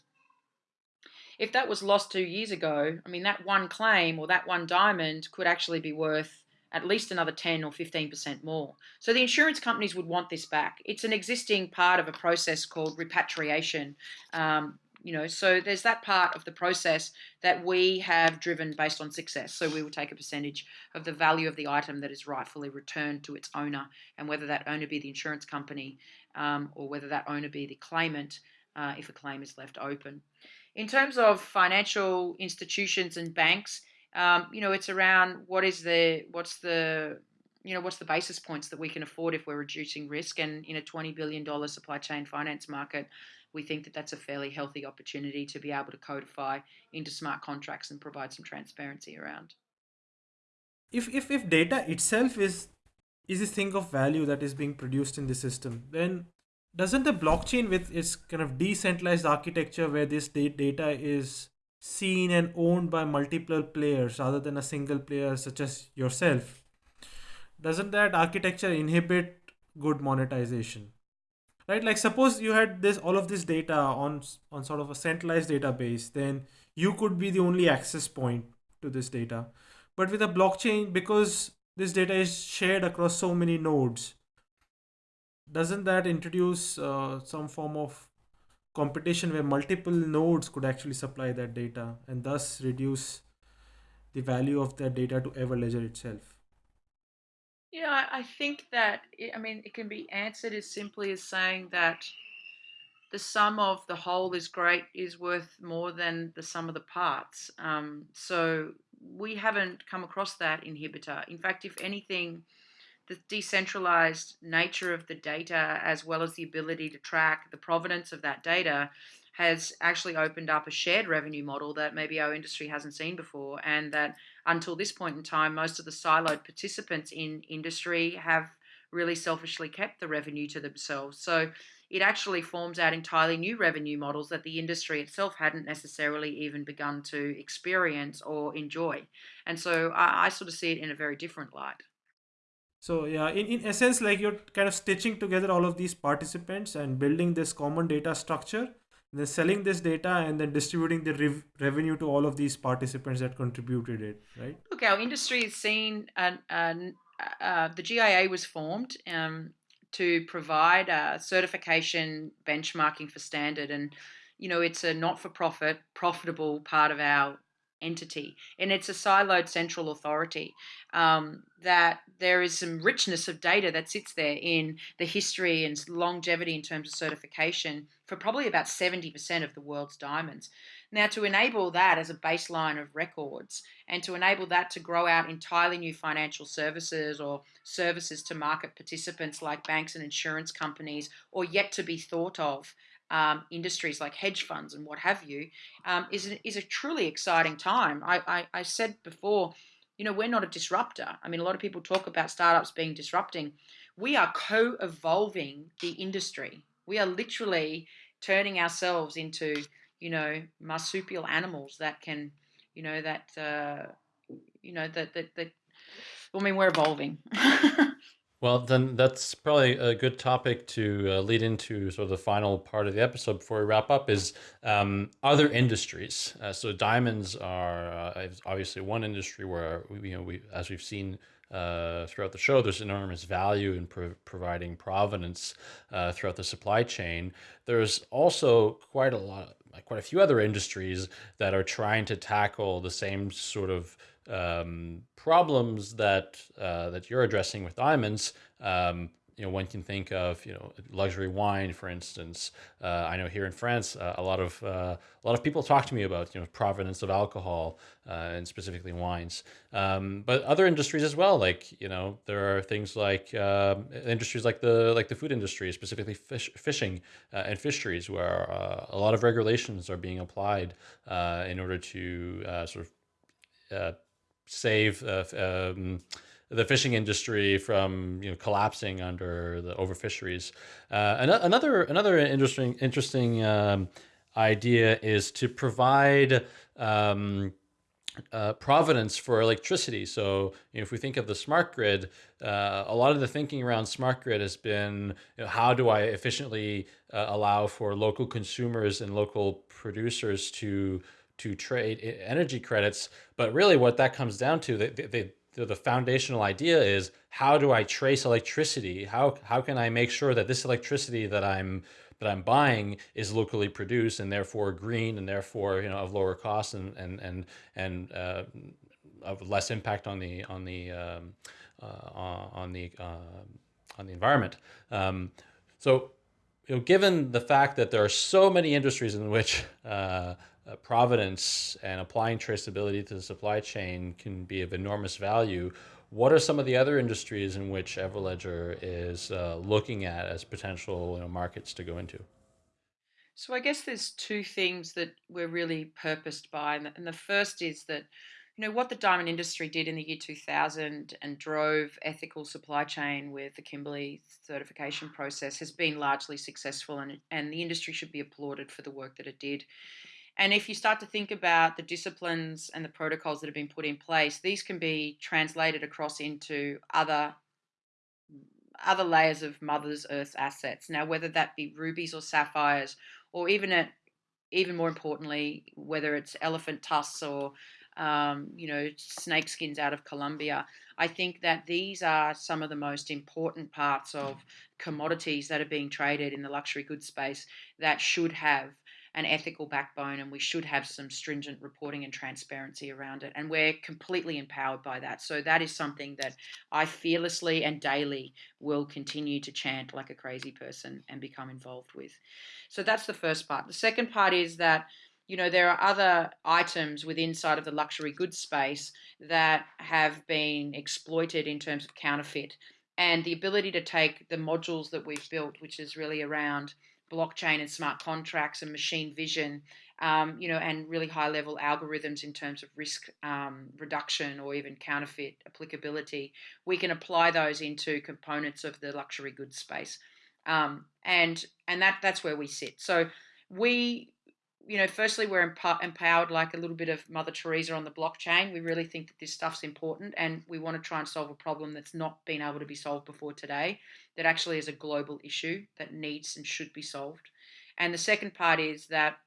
If that was lost two years ago, I mean, that one claim or that one diamond could actually be worth at least another 10 or 15% more. So the insurance companies would want this back. It's an existing part of a process called repatriation, um, you know so there's that part of the process that we have driven based on success so we will take a percentage of the value of the item that is rightfully returned to its owner and whether that owner be the insurance company um, or whether that owner be the claimant uh, if a claim is left open in terms of financial institutions and banks um, you know it's around what is the what's the you know what's the basis points that we can afford if we're reducing risk and in a 20 billion dollar supply chain finance market we think that that's a fairly healthy opportunity to be able to codify into smart contracts and provide some transparency around. If, if, if data itself is is a thing of value that is being produced in the system, then doesn't the blockchain with its kind of decentralized architecture where this data is seen and owned by multiple players rather than a single player such as yourself, doesn't that architecture inhibit good monetization? right? Like suppose you had this all of this data on on sort of a centralized database then you could be the only access point to this data. But with a blockchain because this data is shared across so many nodes. Doesn't that introduce uh, some form of competition where multiple nodes could actually supply that data and thus reduce the value of that data to everledger itself? Yeah, I I think that it, I mean it can be answered as simply as saying that the sum of the whole is great is worth more than the sum of the parts. Um, so we haven't come across that inhibitor. In fact, if anything, the decentralized nature of the data, as well as the ability to track the provenance of that data, has actually opened up a shared revenue model that maybe our industry hasn't seen before. And that until this point in time, most of the siloed participants in industry have really selfishly kept the revenue to themselves. So it actually forms out entirely new revenue models that the industry itself hadn't necessarily even begun to experience or enjoy. And so I, I sort of see it in a very different light. So yeah, in, in essence, like you're kind of stitching together all of these participants and building this common data structure, then selling this data and then distributing the rev- revenue to all of these participants that contributed it, right? Look, our industry has seen, uh, uh, uh, the GIA was formed um, to provide a certification benchmarking for standard, and you know it's a not-for-profit, profitable part of our entity, and it's a siloed central authority. Um, that there is some richness of data that sits there in the history and longevity in terms of certification for probably about 70% of the world's diamonds. Now, to enable that as a baseline of records and to enable that to grow out entirely new financial services or services to market participants like banks and insurance companies or yet to be thought of um, industries like hedge funds and what have you um, is, is a truly exciting time. I, I, I said before, you know, we're not a disruptor. I mean, a lot of people talk about startups being disrupting. We are co evolving the industry. We are literally turning ourselves into you know marsupial animals that can you know that uh, you know that that, that I mean we're evolving. Well, then that's probably a good topic to uh, lead into sort of the final part of the episode before we wrap up is um, other industries. Uh, so diamonds are uh, obviously one industry where, we, you know, we, as we've seen uh, throughout the show, there's enormous value in pro providing provenance uh, throughout the supply chain. There's also quite a lot, quite a few other industries that are trying to tackle the same sort of um, problems that uh, that you're addressing with diamonds, um, you know, one can think of, you know, luxury wine, for instance. Uh, I know here in France, uh, a lot of uh, a lot of people talk to me about, you know, provenance of alcohol uh, and specifically wines. Um, but other industries as well, like you know, there are things like um, industries like the like the food industry, specifically fish, fishing uh, and fisheries, where uh, a lot of regulations are being applied in order to sort of save um, the fishing industry from you know collapsing under the overfisheries. Uh, another another interesting interesting um, idea is to provide um, uh, provenance for electricity. So you know, if we think of the smart grid, uh, a lot of the thinking around smart grid has been you know, how do I efficiently uh, allow for local consumers and local producers to to trade energy credits. But really, what that comes down to, the, the, the foundational idea is how do I trace electricity? How how can I make sure that this electricity that I'm that I'm buying is locally produced and therefore green and therefore you know of lower cost and and and and uh, of less impact on the on the um, uh, on the uh, on the environment. Um, so, you know, given the fact that there are so many industries in which uh, provenance and applying traceability to the supply chain can be of enormous value. What are some of the other industries in which Everledger is uh, looking at as potential you know, markets to go into? So I guess there's two things that we're really purposed by, and the first is that you know what the diamond industry did in the year 2000 and drove ethical supply chain with the Kimberley certification process has been largely successful, and and the industry should be applauded for the work that it did. And if you start to think about the disciplines and the protocols that have been put in place, these can be translated across into other other layers of Mother's Earth assets. Now, whether that be rubies or sapphires, or even at, even more importantly, whether it's elephant tusks or um, you know snake skins out of Colombia, I think that these are some of the most important parts of commodities that are being traded in the luxury goods space that should have an ethical backbone and we should have some stringent reporting and transparency around it. And we're completely empowered by that. So that is something that I fearlessly and daily will continue to chant like a crazy person and become involved with. So that's the first part. The second part is that you know there are other items within side of the luxury goods space that have been exploited in terms of counterfeit and the ability to take the modules that we've built which is really around blockchain and smart contracts and machine vision, um, you know, and really high level algorithms in terms of risk um, reduction or even counterfeit applicability, we can apply those into components of the luxury goods space. Um, and and that that's where we sit. So we you know, firstly, we're empowered like a little bit of Mother Teresa on the blockchain. We really think that this stuff's important and we want to try and solve a problem that's not been able to be solved before today, that actually is a global issue that needs and should be solved. And the second part is that,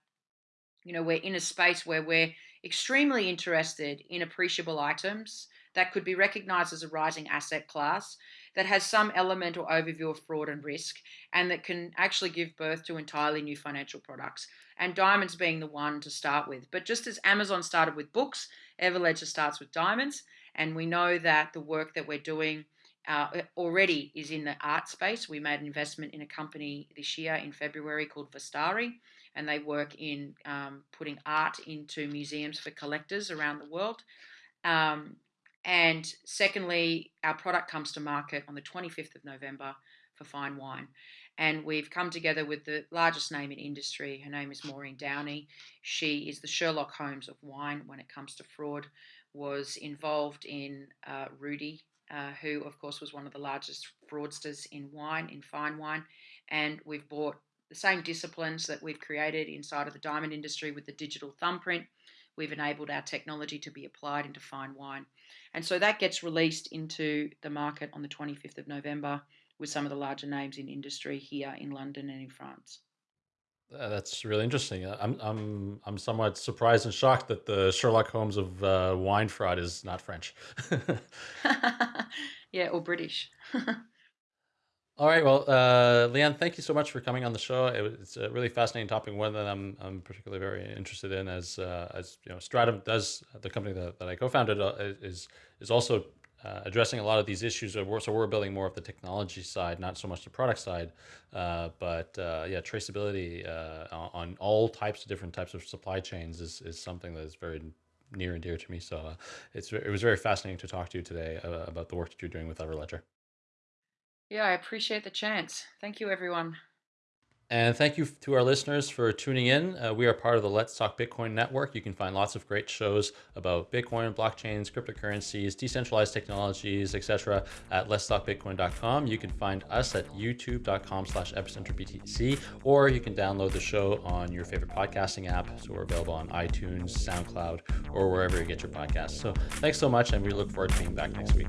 you know, we're in a space where we're extremely interested in appreciable items that could be recognized as a rising asset class that has some element or overview of fraud and risk and that can actually give birth to entirely new financial products. And diamonds being the one to start with. But just as Amazon started with books, Everledger starts with diamonds. And we know that the work that we're doing uh, already is in the art space. We made an investment in a company this year in February called Vastari, and they work in um, putting art into museums for collectors around the world. Um, and secondly, our product comes to market on the 25th of November for fine wine. And we've come together with the largest name in industry. Her name is Maureen Downey. She is the Sherlock Holmes of wine when it comes to fraud, was involved in uh, Rudy, uh, who, of course, was one of the largest fraudsters in wine, in fine wine. And we've brought the same disciplines that we've created inside of the diamond industry with the digital thumbprint. We've enabled our technology to be applied into fine wine. And so that gets released into the market on the 25th of November with some of the larger names in industry here in London and in France. Uh, that's really interesting. Uh, I'm I'm I'm somewhat surprised and shocked that the Sherlock Holmes of uh, wine fraud is not French. yeah, or British. All right. Well, uh, Leanne, thank you so much for coming on the show. It was, it's a really fascinating topic, one that I'm, I'm particularly very interested in. As uh, as you know, Stratumn does the company that, that I co-founded uh, is is also uh, addressing a lot of these issues. We're, so we're building more of the technology side, not so much the product side. Uh, but uh, yeah, traceability on all types of different types of supply chains is is something that is very near and dear to me. So it's it was very fascinating to talk to you today about the work that you're doing with Everledger. Yeah, I appreciate the chance. Thank you, everyone. And thank you to our listeners for tuning in. Uh, we are part of the Let's Talk Bitcoin network. You can find lots of great shows about Bitcoin, blockchains, cryptocurrencies, decentralized technologies, etc. at letstalkbitcoin.com. You can find us at youtube.com slash epicenterbtc, or you can download the show on your favorite podcasting app. So we're available on iTunes, SoundCloud, or wherever you get your podcasts. So thanks so much, and we look forward to being back next week.